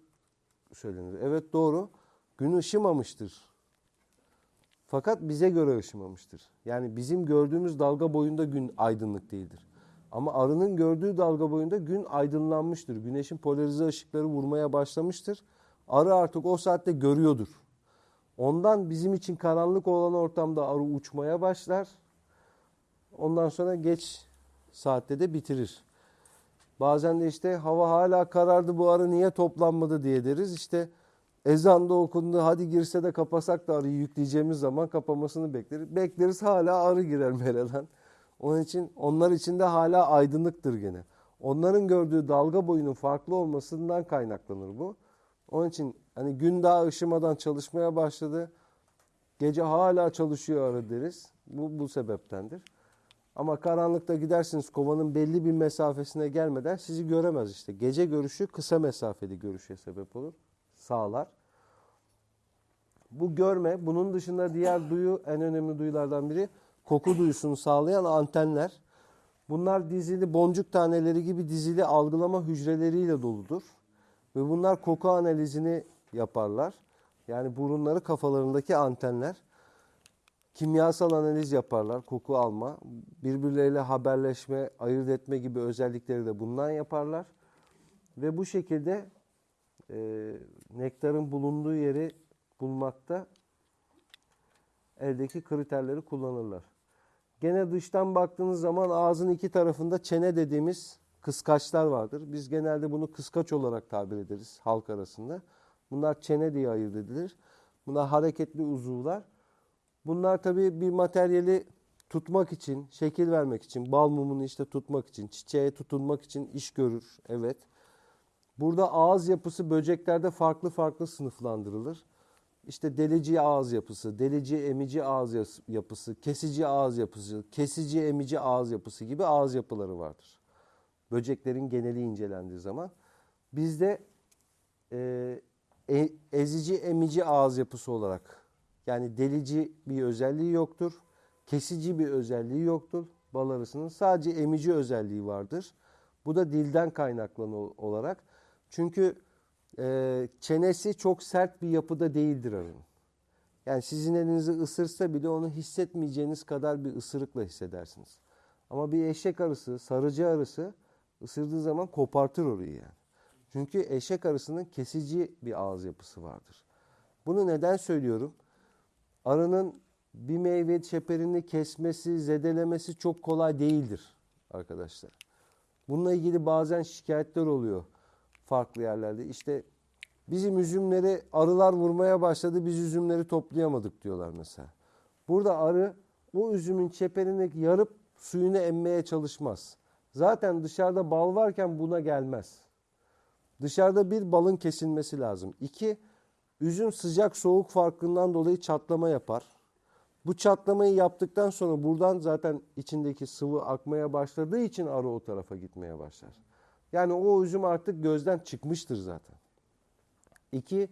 Speaker 1: söylenir. Evet doğru. Gün ışımamıştır. Fakat bize göre ışımamıştır. Yani bizim gördüğümüz dalga boyunda gün aydınlık değildir. Ama arının gördüğü dalga boyunda gün aydınlanmıştır. Güneşin polarize ışıkları vurmaya başlamıştır. Arı artık o saatte görüyordur. Ondan bizim için karanlık olan ortamda arı uçmaya başlar. Ondan sonra geç saatte de bitirir. Bazen de işte hava hala karardı bu arı niye toplanmadı diye deriz. İşte ezan da okundu hadi girse de kapasak da arıyı yükleyeceğimiz zaman kapamasını bekleriz. Bekleriz hala arı girer meradan. Onun için onlar için de hala aydınlıktır gene. Onların gördüğü dalga boyunun farklı olmasından kaynaklanır bu. Onun için hani gün daha ışımadan çalışmaya başladı. Gece hala çalışıyor arı deriz. Bu, bu sebeptendir. Ama karanlıkta gidersiniz kovanın belli bir mesafesine gelmeden sizi göremez işte. Gece görüşü kısa mesafeli görüşe sebep olur. Sağlar. Bu görme, bunun dışında diğer duyu en önemli duyulardan biri koku duyusunu sağlayan antenler. Bunlar dizili boncuk taneleri gibi dizili algılama hücreleriyle doludur. Ve bunlar koku analizini yaparlar. Yani burunları kafalarındaki antenler. Kimyasal analiz yaparlar, koku alma, birbirleriyle haberleşme, ayırt etme gibi özellikleri de bundan yaparlar. Ve bu şekilde e, nektarın bulunduğu yeri bulmakta eldeki kriterleri kullanırlar. Gene dıştan baktığınız zaman ağzın iki tarafında çene dediğimiz kıskaçlar vardır. Biz genelde bunu kıskaç olarak tabir ederiz halk arasında. Bunlar çene diye ayırt edilir. Bunlar hareketli uzuvlar. Bunlar tabii bir materyali tutmak için, şekil vermek için, bal mumunu işte tutmak için, çiçeğe tutunmak için iş görür. Evet. Burada ağız yapısı böceklerde farklı farklı sınıflandırılır. İşte delici ağız yapısı, delici emici ağız yapısı, kesici ağız yapısı, kesici emici ağız yapısı gibi ağız yapıları vardır. Böceklerin geneli incelendiği zaman. Bizde e, e- ezici emici ağız yapısı olarak yani delici bir özelliği yoktur. Kesici bir özelliği yoktur bal arısının. Sadece emici özelliği vardır. Bu da dilden kaynaklanı olarak. Çünkü e, çenesi çok sert bir yapıda değildir arının. Yani sizin elinizi ısırsa bile onu hissetmeyeceğiniz kadar bir ısırıkla hissedersiniz. Ama bir eşek arısı, sarıcı arısı ısırdığı zaman kopartır orayı yani. Çünkü eşek arısının kesici bir ağız yapısı vardır. Bunu neden söylüyorum? Arının bir meyve çeperini kesmesi, zedelemesi çok kolay değildir arkadaşlar. Bununla ilgili bazen şikayetler oluyor farklı yerlerde. İşte bizim üzümleri arılar vurmaya başladı, biz üzümleri toplayamadık diyorlar mesela. Burada arı o üzümün çeperini yarıp suyunu emmeye çalışmaz. Zaten dışarıda bal varken buna gelmez. Dışarıda bir balın kesilmesi lazım. İki, üzüm sıcak soğuk farkından dolayı çatlama yapar. Bu çatlamayı yaptıktan sonra buradan zaten içindeki sıvı akmaya başladığı için arı o tarafa gitmeye başlar. Yani o üzüm artık gözden çıkmıştır zaten. İki,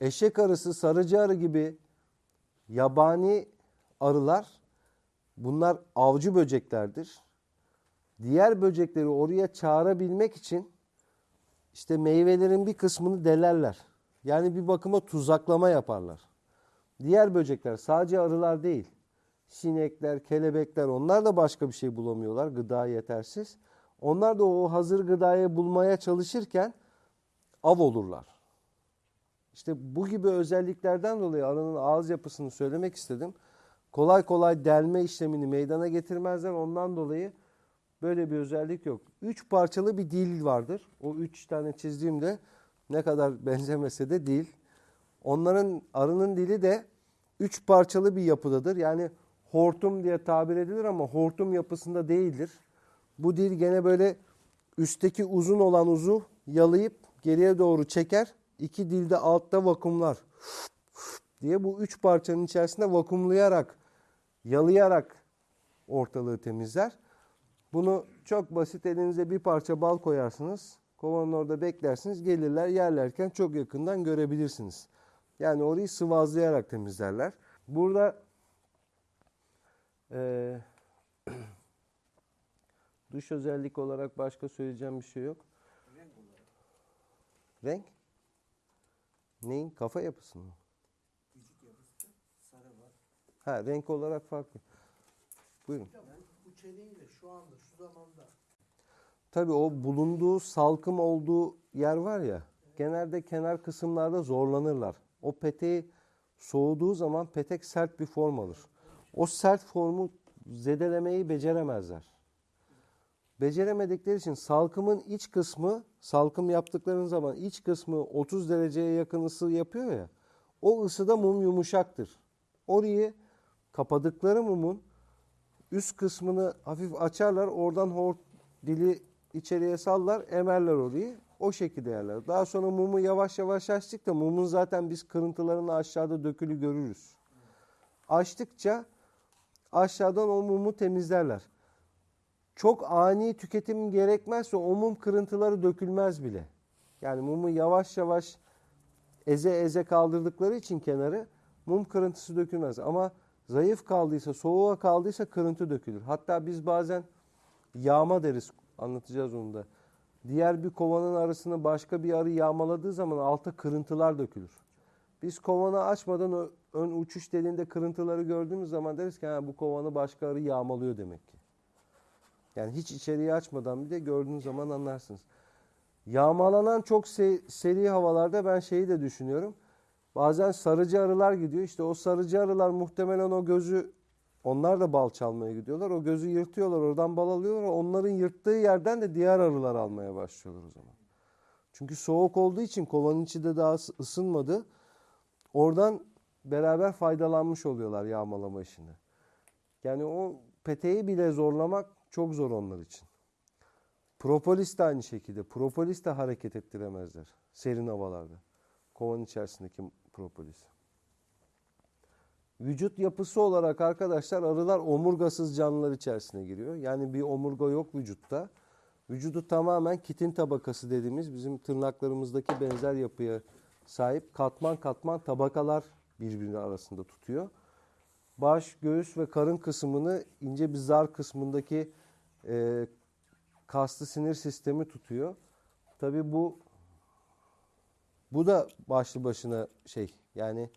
Speaker 1: eşek arısı, sarıcı arı gibi yabani arılar bunlar avcı böceklerdir. Diğer böcekleri oraya çağırabilmek için işte meyvelerin bir kısmını delerler. Yani bir bakıma tuzaklama yaparlar. Diğer böcekler sadece arılar değil. Sinekler, kelebekler onlar da başka bir şey bulamıyorlar. Gıda yetersiz. Onlar da o hazır gıdayı bulmaya çalışırken av olurlar. İşte bu gibi özelliklerden dolayı arının ağız yapısını söylemek istedim. Kolay kolay delme işlemini meydana getirmezler. Ondan dolayı böyle bir özellik yok. Üç parçalı bir dil vardır. O üç tane çizdiğimde ne kadar benzemese de dil. Onların arının dili de üç parçalı bir yapıdadır. Yani hortum diye tabir edilir ama hortum yapısında değildir. Bu dil gene böyle üstteki uzun olan uzu yalayıp geriye doğru çeker. İki dilde altta vakumlar diye bu üç parçanın içerisinde vakumlayarak, yalayarak ortalığı temizler. Bunu çok basit elinize bir parça bal koyarsınız. Kovanın orada beklersiniz. Gelirler yerlerken çok yakından görebilirsiniz. Yani orayı sıvazlayarak temizlerler. Burada eee dış özellik olarak başka söyleyeceğim bir şey yok. Renk? Neyin? Kafa yapısı mı?
Speaker 3: Vücut yapısı sarı var.
Speaker 1: Ha renk olarak farklı. Buyurun.
Speaker 3: Yani bu çeneyle şu anda şu zamanda
Speaker 1: Tabii o bulunduğu salkım olduğu yer var ya genelde kenar kısımlarda zorlanırlar. O peteği soğuduğu zaman petek sert bir form alır. O sert formu zedelemeyi beceremezler. Beceremedikleri için salkımın iç kısmı, salkım yaptıkları zaman iç kısmı 30 dereceye yakın ısı yapıyor ya. O ısıda mum yumuşaktır. Orayı kapadıkları mumun üst kısmını hafif açarlar. Oradan hor dili içeriye sallar, emerler orayı. O şekilde yerler. Daha sonra mumu yavaş yavaş açtık da mumun zaten biz kırıntılarını aşağıda dökülü görürüz. Açtıkça aşağıdan o mumu temizlerler. Çok ani tüketim gerekmezse o mum kırıntıları dökülmez bile. Yani mumu yavaş yavaş eze eze kaldırdıkları için kenarı mum kırıntısı dökülmez. Ama zayıf kaldıysa, soğuğa kaldıysa kırıntı dökülür. Hatta biz bazen yağma deriz. Anlatacağız onu da. Diğer bir kovanın arasını başka bir arı yağmaladığı zaman alta kırıntılar dökülür. Biz kovanı açmadan ön uçuş deliğinde kırıntıları gördüğümüz zaman deriz ki bu kovanı başka arı yağmalıyor demek ki. Yani hiç içeriği açmadan bir de gördüğünüz zaman anlarsınız. Yağmalanan çok se- seri havalarda ben şeyi de düşünüyorum. Bazen sarıcı arılar gidiyor. İşte o sarıcı arılar muhtemelen o gözü Onlar da bal çalmaya gidiyorlar. O gözü yırtıyorlar, oradan bal alıyorlar. Onların yırttığı yerden de diğer arılar almaya başlıyorlar o zaman. Çünkü soğuk olduğu için kovanın içi de daha ısı- ısınmadı. Oradan beraber faydalanmış oluyorlar yağmalama işinde. Yani o peteği bile zorlamak çok zor onlar için. Propolis de aynı şekilde. Propolis de hareket ettiremezler serin havalarda. Kovanın içerisindeki propolis. Vücut yapısı olarak arkadaşlar arılar omurgasız canlılar içerisine giriyor. Yani bir omurga yok vücutta. Vücudu tamamen kitin tabakası dediğimiz bizim tırnaklarımızdaki benzer yapıya sahip katman katman tabakalar birbirinin arasında tutuyor. Baş, göğüs ve karın kısmını ince bir zar kısmındaki e, kaslı sinir sistemi tutuyor. Tabii bu bu da başlı başına şey yani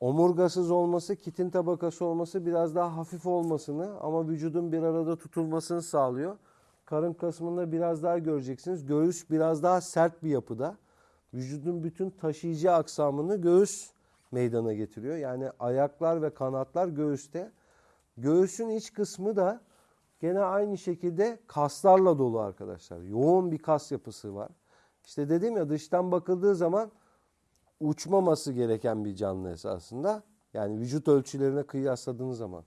Speaker 1: omurgasız olması, kitin tabakası olması biraz daha hafif olmasını ama vücudun bir arada tutulmasını sağlıyor. Karın kısmında biraz daha göreceksiniz. Göğüs biraz daha sert bir yapıda. Vücudun bütün taşıyıcı aksamını göğüs meydana getiriyor. Yani ayaklar ve kanatlar göğüste. Göğüsün iç kısmı da gene aynı şekilde kaslarla dolu arkadaşlar. Yoğun bir kas yapısı var. İşte dedim ya dıştan bakıldığı zaman uçmaması gereken bir canlı esasında. Yani vücut ölçülerine kıyasladığınız zaman.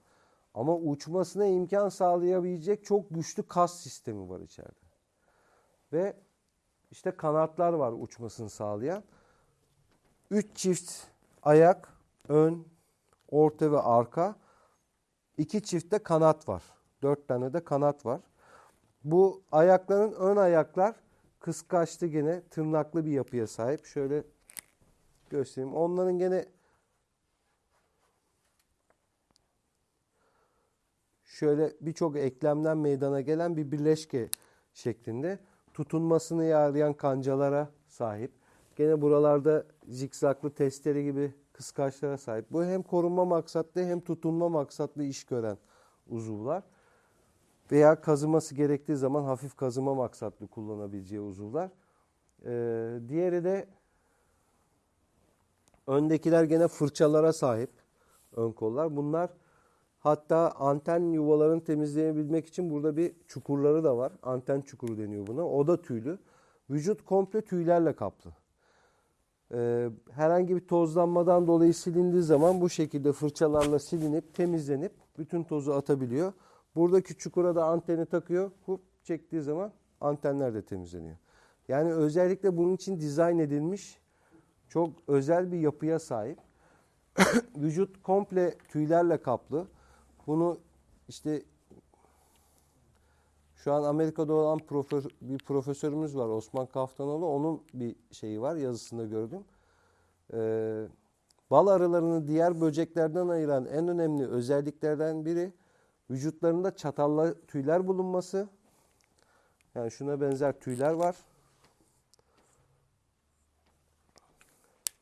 Speaker 1: Ama uçmasına imkan sağlayabilecek çok güçlü kas sistemi var içeride. Ve işte kanatlar var uçmasını sağlayan. Üç çift ayak, ön, orta ve arka. İki çiftte kanat var. Dört tane de kanat var. Bu ayakların ön ayaklar kıskaçlı gene tırnaklı bir yapıya sahip. Şöyle göstereyim. Onların gene şöyle birçok eklemden meydana gelen bir birleşke şeklinde tutunmasını yağlayan kancalara sahip. Gene buralarda zikzaklı testere gibi kıskaçlara sahip. Bu hem korunma maksatlı hem tutunma maksatlı iş gören uzuvlar. Veya kazıması gerektiği zaman hafif kazıma maksatlı kullanabileceği uzuvlar. Ee, diğeri de öndekiler gene fırçalara sahip ön kollar. Bunlar hatta anten yuvalarını temizleyebilmek için burada bir çukurları da var. Anten çukuru deniyor buna. O da tüylü. Vücut komple tüylerle kaplı. Ee, herhangi bir tozlanmadan dolayı silindiği zaman bu şekilde fırçalarla silinip temizlenip bütün tozu atabiliyor. Buradaki çukura da anteni takıyor. Hup çektiği zaman antenler de temizleniyor. Yani özellikle bunun için dizayn edilmiş çok özel bir yapıya sahip. Vücut komple tüylerle kaplı. Bunu işte şu an Amerika'da olan profe- bir profesörümüz var Osman Kaftanoğlu. Onun bir şeyi var yazısında gördüm. Ee, bal arılarını diğer böceklerden ayıran en önemli özelliklerden biri vücutlarında çatallı tüyler bulunması. Yani şuna benzer tüyler var.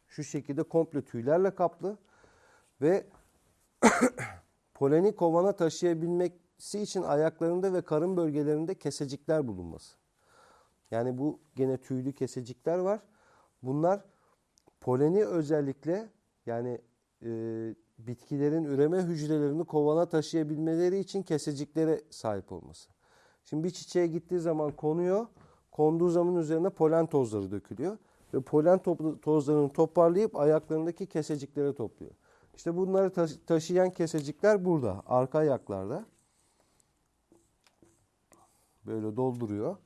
Speaker 1: Şu şekilde komple tüylerle kaplı ve poleni kovana taşıyabilmesi için ayaklarında ve karın bölgelerinde kesecikler bulunması. Yani bu gene tüylü kesecikler var. Bunlar poleni özellikle yani e, bitkilerin üreme hücrelerini kovana taşıyabilmeleri için keseciklere sahip olması. Şimdi bir çiçeğe gittiği zaman konuyor. Konduğu zaman üzerine polen tozları dökülüyor. Ve polen tozlarını toparlayıp ayaklarındaki keseciklere topluyor. İşte bunları taşı- taşıyan kesecikler burada. Arka ayaklarda. Böyle dolduruyor.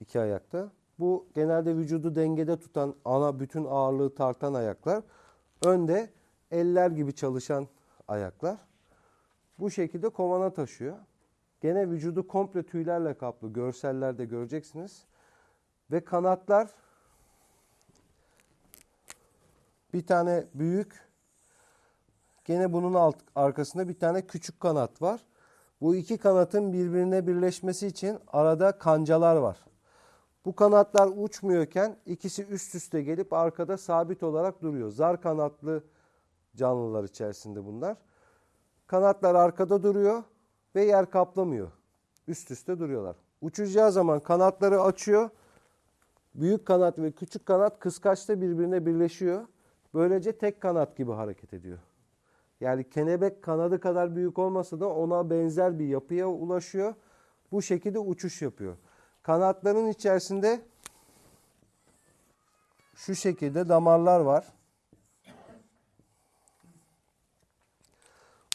Speaker 1: iki ayakta. Bu genelde vücudu dengede tutan, ana bütün ağırlığı tartan ayaklar. Önde eller gibi çalışan ayaklar. Bu şekilde kovana taşıyor. Gene vücudu komple tüylerle kaplı. Görsellerde göreceksiniz. Ve kanatlar bir tane büyük gene bunun alt arkasında bir tane küçük kanat var. Bu iki kanatın birbirine birleşmesi için arada kancalar var. Bu kanatlar uçmuyorken ikisi üst üste gelip arkada sabit olarak duruyor. Zar kanatlı canlılar içerisinde bunlar. Kanatlar arkada duruyor ve yer kaplamıyor. Üst üste duruyorlar. Uçacağı zaman kanatları açıyor. Büyük kanat ve küçük kanat kıskaçta birbirine birleşiyor. Böylece tek kanat gibi hareket ediyor. Yani kelebek kanadı kadar büyük olmasa da ona benzer bir yapıya ulaşıyor. Bu şekilde uçuş yapıyor. Kanatların içerisinde şu şekilde damarlar var.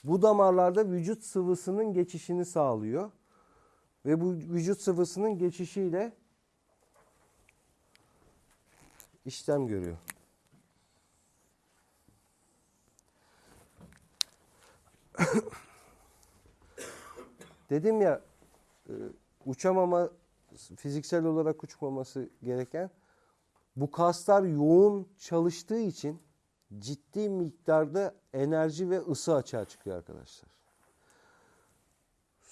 Speaker 1: Bu damarlarda vücut sıvısının geçişini sağlıyor. Ve bu vücut sıvısının geçişiyle işlem görüyor. Dedim ya e, uçamama fiziksel olarak uçmaması gereken bu kaslar yoğun çalıştığı için ciddi miktarda enerji ve ısı açığa çıkıyor arkadaşlar.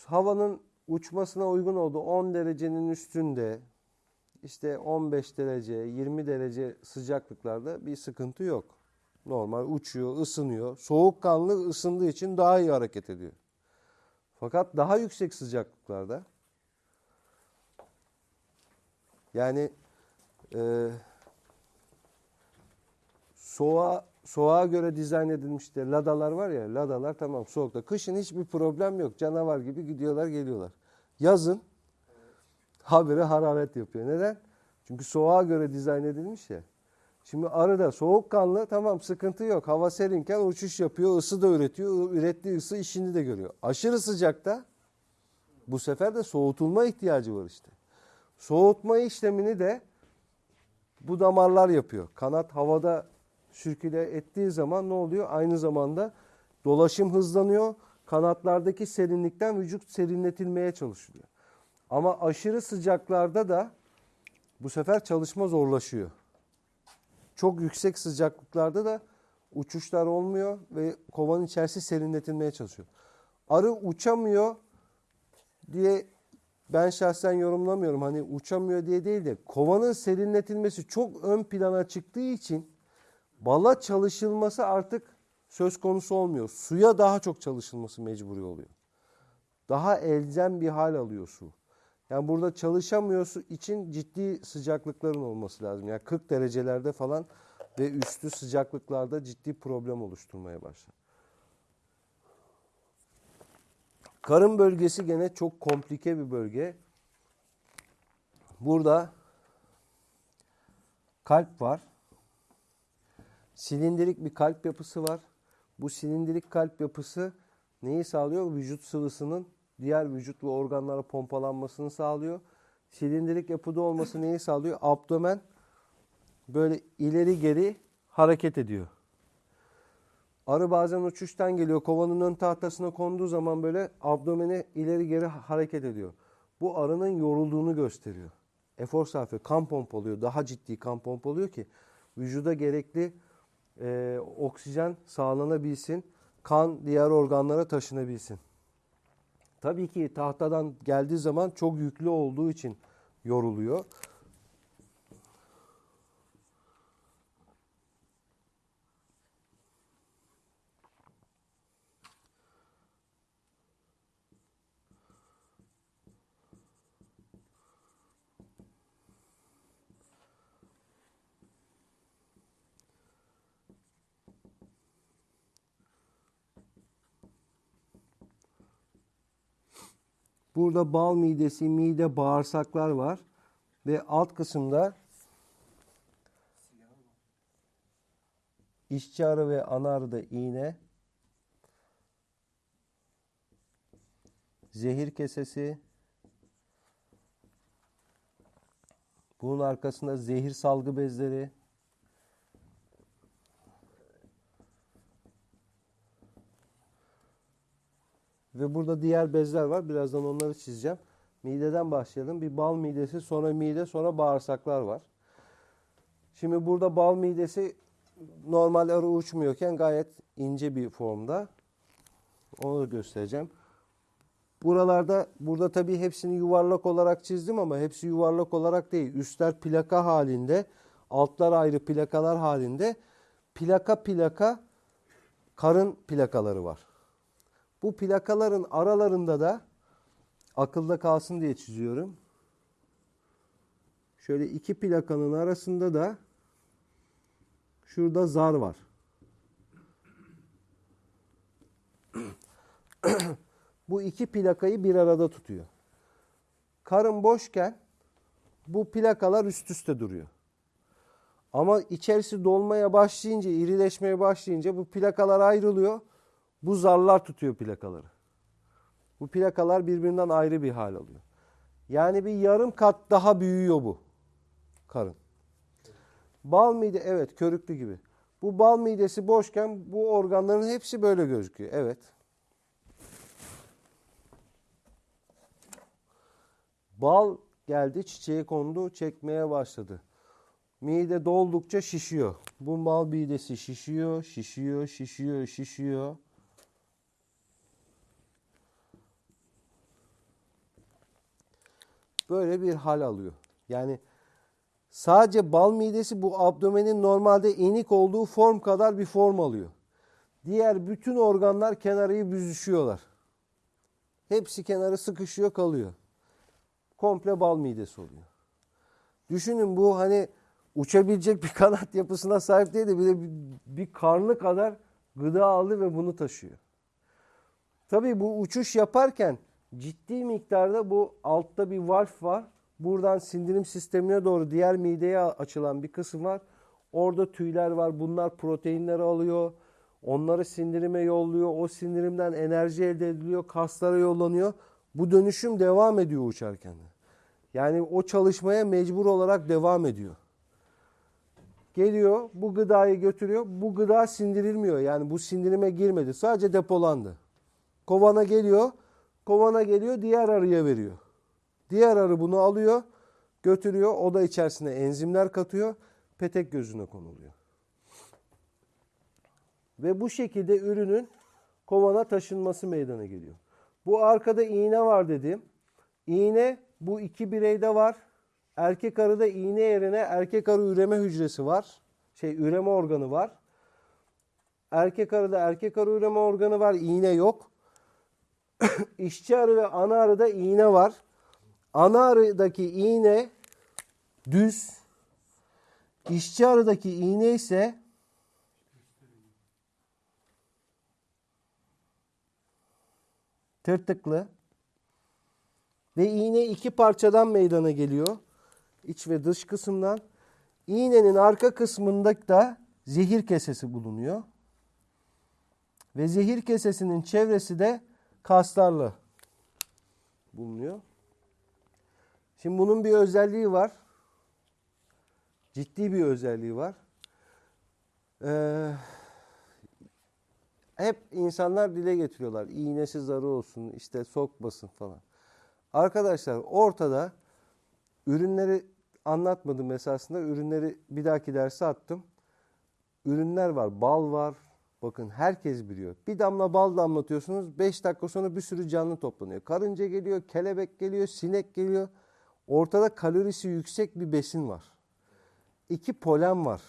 Speaker 1: Havanın uçmasına uygun olduğu 10 derecenin üstünde işte 15 derece, 20 derece sıcaklıklarda bir sıkıntı yok. Normal uçuyor, ısınıyor. Soğukkanlı ısındığı için daha iyi hareket ediyor. Fakat daha yüksek sıcaklıklarda yani e, soğuğa, soğuğa göre dizayn edilmiştir. Ladalar var ya, ladalar tamam soğukta. Kışın hiçbir problem yok. Canavar gibi gidiyorlar, geliyorlar. Yazın habire hararet yapıyor. Neden? Çünkü soğuğa göre dizayn edilmiş ya. Şimdi arıda soğukkanlı tamam sıkıntı yok. Hava serinken uçuş yapıyor, ısı da üretiyor. Ürettiği ısı işini de görüyor. Aşırı sıcakta bu sefer de soğutulma ihtiyacı var işte. Soğutma işlemini de bu damarlar yapıyor. Kanat havada sürküle ettiği zaman ne oluyor? Aynı zamanda dolaşım hızlanıyor. Kanatlardaki serinlikten vücut serinletilmeye çalışılıyor. Ama aşırı sıcaklarda da bu sefer çalışma zorlaşıyor. Çok yüksek sıcaklıklarda da uçuşlar olmuyor ve kovanın içerisi serinletilmeye çalışıyor. Arı uçamıyor diye ben şahsen yorumlamıyorum. Hani uçamıyor diye değil de kovanın serinletilmesi çok ön plana çıktığı için bala çalışılması artık söz konusu olmuyor. Suya daha çok çalışılması mecburi oluyor. Daha elzem bir hal alıyor su. Yani burada çalışamıyorsu için ciddi sıcaklıkların olması lazım. Yani 40 derecelerde falan ve üstü sıcaklıklarda ciddi problem oluşturmaya başlar. Karın bölgesi gene çok komplike bir bölge. Burada kalp var. Silindirik bir kalp yapısı var. Bu silindirik kalp yapısı neyi sağlıyor? Vücut sıvısının diğer vücut ve organlara pompalanmasını sağlıyor. Silindirik yapıda olması neyi sağlıyor? Abdomen böyle ileri geri hareket ediyor. Arı bazen uçuştan geliyor. Kovanın ön tahtasına konduğu zaman böyle abdomeni ileri geri hareket ediyor. Bu arının yorulduğunu gösteriyor. Efor sarf. Kan pompalıyor. Daha ciddi kan pompalıyor ki vücuda gerekli e, oksijen sağlanabilsin. Kan diğer organlara taşınabilsin. Tabii ki tahtadan geldiği zaman çok yüklü olduğu için yoruluyor. Burada bal midesi, mide, bağırsaklar var. Ve alt kısımda işçi arı ve ana arıda iğne, zehir kesesi, bunun arkasında zehir salgı bezleri, Ve burada diğer bezler var. Birazdan onları çizeceğim. Mideden başlayalım. Bir bal midesi, sonra mide, sonra bağırsaklar var. Şimdi burada bal midesi normal arı uçmuyorken gayet ince bir formda. Onu da göstereceğim. Buralarda, burada tabii hepsini yuvarlak olarak çizdim ama hepsi yuvarlak olarak değil. Üstler plaka halinde, altlar ayrı plakalar halinde. Plaka plaka karın plakaları var. Bu plakaların aralarında da akılda kalsın diye çiziyorum. Şöyle iki plakanın arasında da şurada zar var. bu iki plakayı bir arada tutuyor. Karın boşken bu plakalar üst üste duruyor. Ama içerisi dolmaya başlayınca, irileşmeye başlayınca bu plakalar ayrılıyor. Bu zarlar tutuyor plakaları. Bu plakalar birbirinden ayrı bir hal alıyor. Yani bir yarım kat daha büyüyor bu karın. Bal mide evet körüklü gibi. Bu bal midesi boşken bu organların hepsi böyle gözüküyor. Evet. Bal geldi çiçeğe kondu çekmeye başladı. Mide doldukça şişiyor. Bu bal midesi şişiyor, şişiyor, şişiyor, şişiyor. Böyle bir hal alıyor. Yani sadece bal midesi bu abdomenin normalde inik olduğu form kadar bir form alıyor. Diğer bütün organlar kenarıyı büzüşüyorlar. Hepsi kenarı sıkışıyor kalıyor. Komple bal midesi oluyor. Düşünün bu hani uçabilecek bir kanat yapısına sahip değil de bir de bir, karnı kadar gıda aldı ve bunu taşıyor. Tabii bu uçuş yaparken ciddi miktarda bu altta bir valf var. Buradan sindirim sistemine doğru diğer mideye açılan bir kısım var. Orada tüyler var. Bunlar proteinleri alıyor. Onları sindirime yolluyor. O sindirimden enerji elde ediliyor. Kaslara yollanıyor. Bu dönüşüm devam ediyor uçarken. Yani o çalışmaya mecbur olarak devam ediyor. Geliyor bu gıdayı götürüyor. Bu gıda sindirilmiyor. Yani bu sindirime girmedi. Sadece depolandı. Kovana geliyor. Kovana geliyor diğer arıya veriyor. Diğer arı bunu alıyor, götürüyor. O da içerisine enzimler katıyor. Petek gözüne konuluyor. Ve bu şekilde ürünün kovana taşınması meydana geliyor. Bu arkada iğne var dedim. İğne bu iki bireyde var. Erkek arıda iğne yerine erkek arı üreme hücresi var. Şey üreme organı var. Erkek arıda erkek arı üreme organı var. iğne yok. İşçi arı ve ana arıda iğne var. Ana arıdaki iğne düz. İşçi arıdaki iğne ise tırtıklı. Ve iğne iki parçadan meydana geliyor. İç ve dış kısımdan. İğnenin arka kısmında da zehir kesesi bulunuyor. Ve zehir kesesinin çevresi de kaslarla bulunuyor. Şimdi bunun bir özelliği var. Ciddi bir özelliği var. Ee, hep insanlar dile getiriyorlar. İğnesiz arı olsun, işte sokmasın falan. Arkadaşlar ortada ürünleri anlatmadım esasında. Ürünleri bir dahaki derse attım. Ürünler var. Bal var. Bakın herkes biliyor. Bir damla bal damlatıyorsunuz. 5 dakika sonra bir sürü canlı toplanıyor. Karınca geliyor, kelebek geliyor, sinek geliyor. Ortada kalorisi yüksek bir besin var. İki polen var.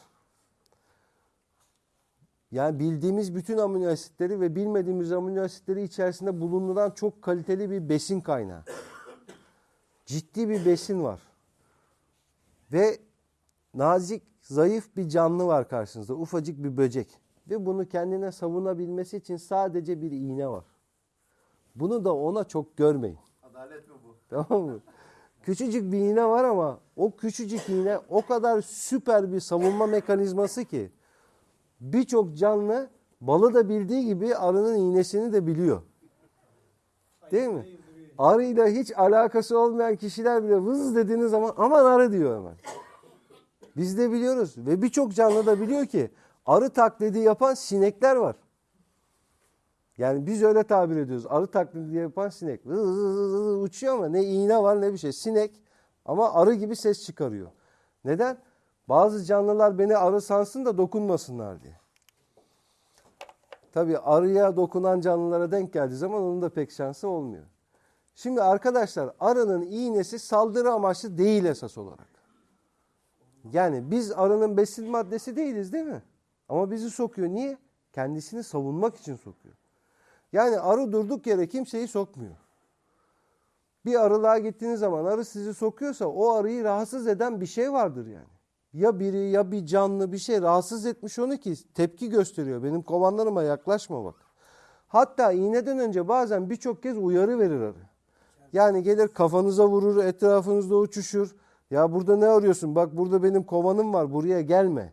Speaker 1: Yani bildiğimiz bütün amino asitleri ve bilmediğimiz amino asitleri içerisinde bulunduran çok kaliteli bir besin kaynağı. Ciddi bir besin var. Ve nazik, zayıf bir canlı var karşınızda. Ufacık bir böcek. Ve bunu kendine savunabilmesi için sadece bir iğne var. Bunu da ona çok görmeyin.
Speaker 4: Adalet mi bu?
Speaker 1: Tamam mı? Küçücük bir iğne var ama o küçücük iğne o kadar süper bir savunma mekanizması ki birçok canlı balı da bildiği gibi arının iğnesini de biliyor. Değil mi? Arıyla hiç alakası olmayan kişiler bile vız dediğiniz zaman aman arı diyor hemen. Biz de biliyoruz ve birçok canlı da biliyor ki arı taklidi yapan sinekler var. Yani biz öyle tabir ediyoruz. Arı taklidi yapan sinek. Uçuyor ama ne iğne var ne bir şey. Sinek ama arı gibi ses çıkarıyor. Neden? Bazı canlılar beni arı sansın da dokunmasınlar diye. Tabii arıya dokunan canlılara denk geldiği zaman onun da pek şansı olmuyor. Şimdi arkadaşlar arının iğnesi saldırı amaçlı değil esas olarak. Yani biz arının besin maddesi değiliz değil mi? Ama bizi sokuyor. Niye? Kendisini savunmak için sokuyor. Yani arı durduk yere kimseyi sokmuyor. Bir arılığa gittiğiniz zaman arı sizi sokuyorsa o arıyı rahatsız eden bir şey vardır yani. Ya biri ya bir canlı bir şey rahatsız etmiş onu ki tepki gösteriyor. Benim kovanlarıma yaklaşma bak. Hatta iğneden önce bazen birçok kez uyarı verir arı. Yani gelir kafanıza vurur, etrafınızda uçuşur. Ya burada ne arıyorsun? Bak burada benim kovanım var, buraya gelme.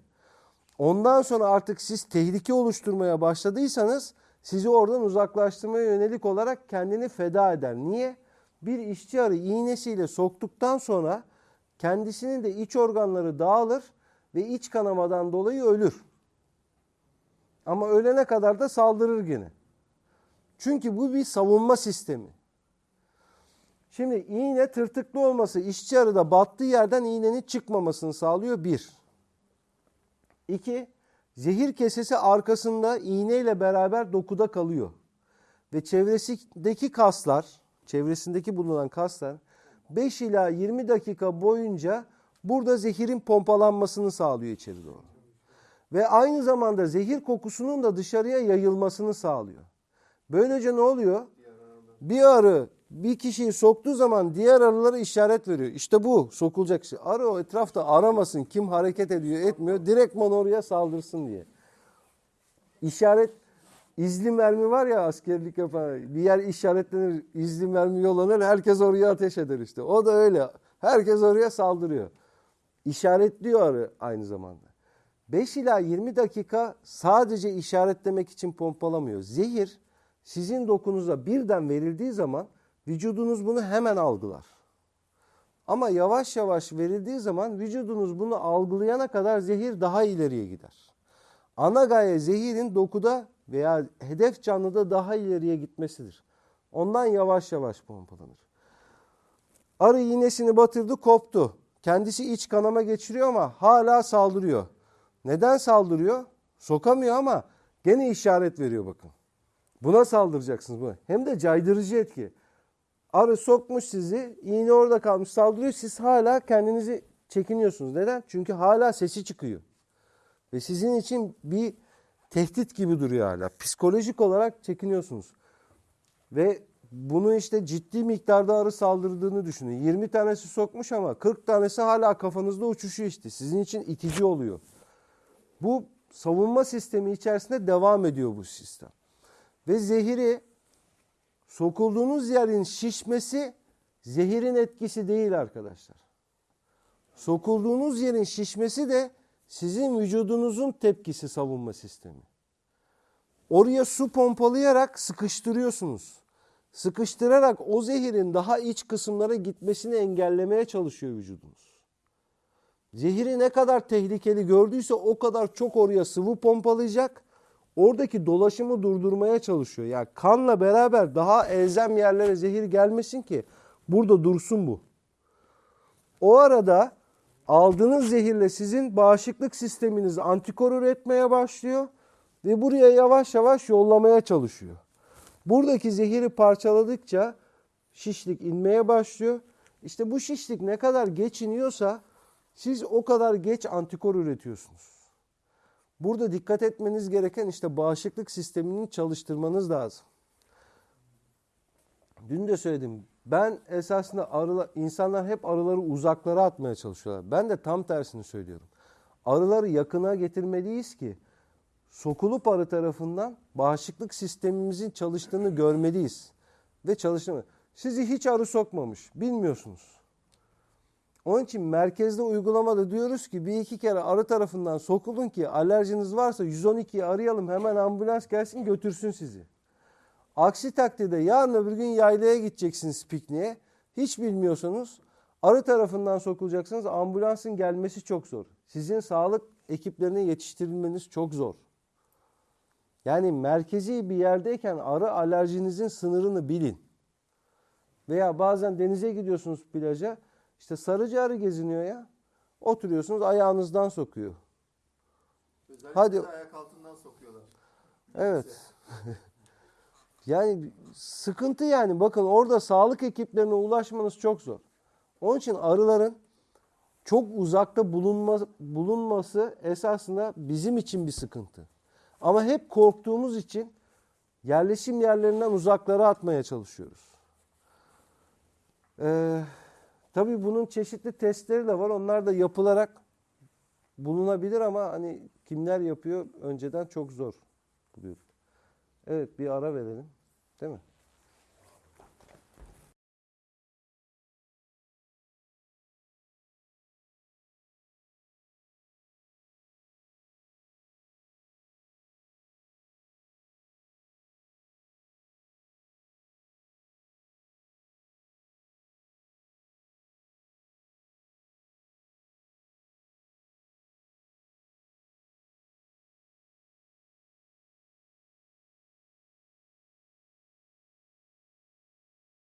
Speaker 1: Ondan sonra artık siz tehlike oluşturmaya başladıysanız sizi oradan uzaklaştırmaya yönelik olarak kendini feda eder. Niye? Bir işçi arı iğnesiyle soktuktan sonra kendisinin de iç organları dağılır ve iç kanamadan dolayı ölür. Ama ölene kadar da saldırır gene. Çünkü bu bir savunma sistemi. Şimdi iğne tırtıklı olması işçi arıda battığı yerden iğnenin çıkmamasını sağlıyor bir. İki, zehir kesesi arkasında iğneyle beraber dokuda kalıyor. Ve çevresindeki kaslar, çevresindeki bulunan kaslar 5 ila 20 dakika boyunca burada zehirin pompalanmasını sağlıyor içeri doğru. Ve aynı zamanda zehir kokusunun da dışarıya yayılmasını sağlıyor. Böylece ne oluyor? Bir arı bir kişiyi soktuğu zaman diğer arılara işaret veriyor. İşte bu sokulacak kişi. Arı o etrafta aramasın kim hareket ediyor etmiyor. Direktman oraya saldırsın diye. İşaret izli mermi var ya askerlik yapan bir yer işaretlenir izli mermi yollanır herkes oraya ateş eder işte. O da öyle. Herkes oraya saldırıyor. İşaretliyor arı aynı zamanda. 5 ila 20 dakika sadece işaretlemek için pompalamıyor. Zehir sizin dokunuza birden verildiği zaman vücudunuz bunu hemen algılar. Ama yavaş yavaş verildiği zaman vücudunuz bunu algılayana kadar zehir daha ileriye gider. Ana gaye zehirin dokuda veya hedef canlıda daha ileriye gitmesidir. Ondan yavaş yavaş pompalanır. Arı iğnesini batırdı koptu. Kendisi iç kanama geçiriyor ama hala saldırıyor. Neden saldırıyor? Sokamıyor ama gene işaret veriyor bakın. Buna saldıracaksınız. Buna. Hem de caydırıcı etki. Arı sokmuş sizi, iğne orada kalmış saldırıyor. Siz hala kendinizi çekiniyorsunuz. Neden? Çünkü hala sesi çıkıyor. Ve sizin için bir tehdit gibi duruyor hala. Psikolojik olarak çekiniyorsunuz. Ve bunu işte ciddi miktarda arı saldırdığını düşünün. 20 tanesi sokmuş ama 40 tanesi hala kafanızda uçuşuyor işte. Sizin için itici oluyor. Bu savunma sistemi içerisinde devam ediyor bu sistem. Ve zehiri sokulduğunuz yerin şişmesi zehirin etkisi değil arkadaşlar. Sokulduğunuz yerin şişmesi de sizin vücudunuzun tepkisi savunma sistemi. Oraya su pompalayarak sıkıştırıyorsunuz. Sıkıştırarak o zehirin daha iç kısımlara gitmesini engellemeye çalışıyor vücudunuz. Zehiri ne kadar tehlikeli gördüyse o kadar çok oraya sıvı pompalayacak. Oradaki dolaşımı durdurmaya çalışıyor. Yani kanla beraber daha elzem yerlere zehir gelmesin ki burada dursun bu. O arada aldığınız zehirle sizin bağışıklık sisteminiz antikor üretmeye başlıyor ve buraya yavaş yavaş yollamaya çalışıyor. Buradaki zehiri parçaladıkça şişlik inmeye başlıyor. İşte bu şişlik ne kadar geç iniyorsa siz o kadar geç antikor üretiyorsunuz. Burada dikkat etmeniz gereken işte bağışıklık sistemini çalıştırmanız lazım. Dün de söyledim. Ben esasında arılar, insanlar hep arıları uzaklara atmaya çalışıyorlar. Ben de tam tersini söylüyorum. Arıları yakına getirmeliyiz ki sokulup arı tarafından bağışıklık sistemimizin çalıştığını görmeliyiz. Ve çalıştığını. Sizi hiç arı sokmamış. Bilmiyorsunuz. Onun için merkezde uygulamada diyoruz ki bir iki kere arı tarafından sokulun ki alerjiniz varsa 112'yi arayalım hemen ambulans gelsin götürsün sizi. Aksi takdirde yarın öbür gün yaylaya gideceksiniz pikniğe. Hiç bilmiyorsanız arı tarafından sokulacaksınız. Ambulansın gelmesi çok zor. Sizin sağlık ekiplerine yetiştirilmeniz çok zor. Yani merkezi bir yerdeyken arı alerjinizin sınırını bilin. Veya bazen denize gidiyorsunuz plaja. İşte sarıcı arı geziniyor ya. Oturuyorsunuz ayağınızdan sokuyor.
Speaker 4: Özellikle
Speaker 1: Hadi.
Speaker 4: ayak altından sokuyorlar.
Speaker 1: Evet. yani sıkıntı yani bakın orada sağlık ekiplerine ulaşmanız çok zor. Onun için arıların çok uzakta bulunma, bulunması esasında bizim için bir sıkıntı. Ama hep korktuğumuz için yerleşim yerlerinden uzaklara atmaya çalışıyoruz. Ee, tabii bunun çeşitli testleri de var. Onlar da yapılarak bulunabilir ama hani kimler yapıyor önceden çok zor buluyorum. Evet bir ara verelim. Değil mi?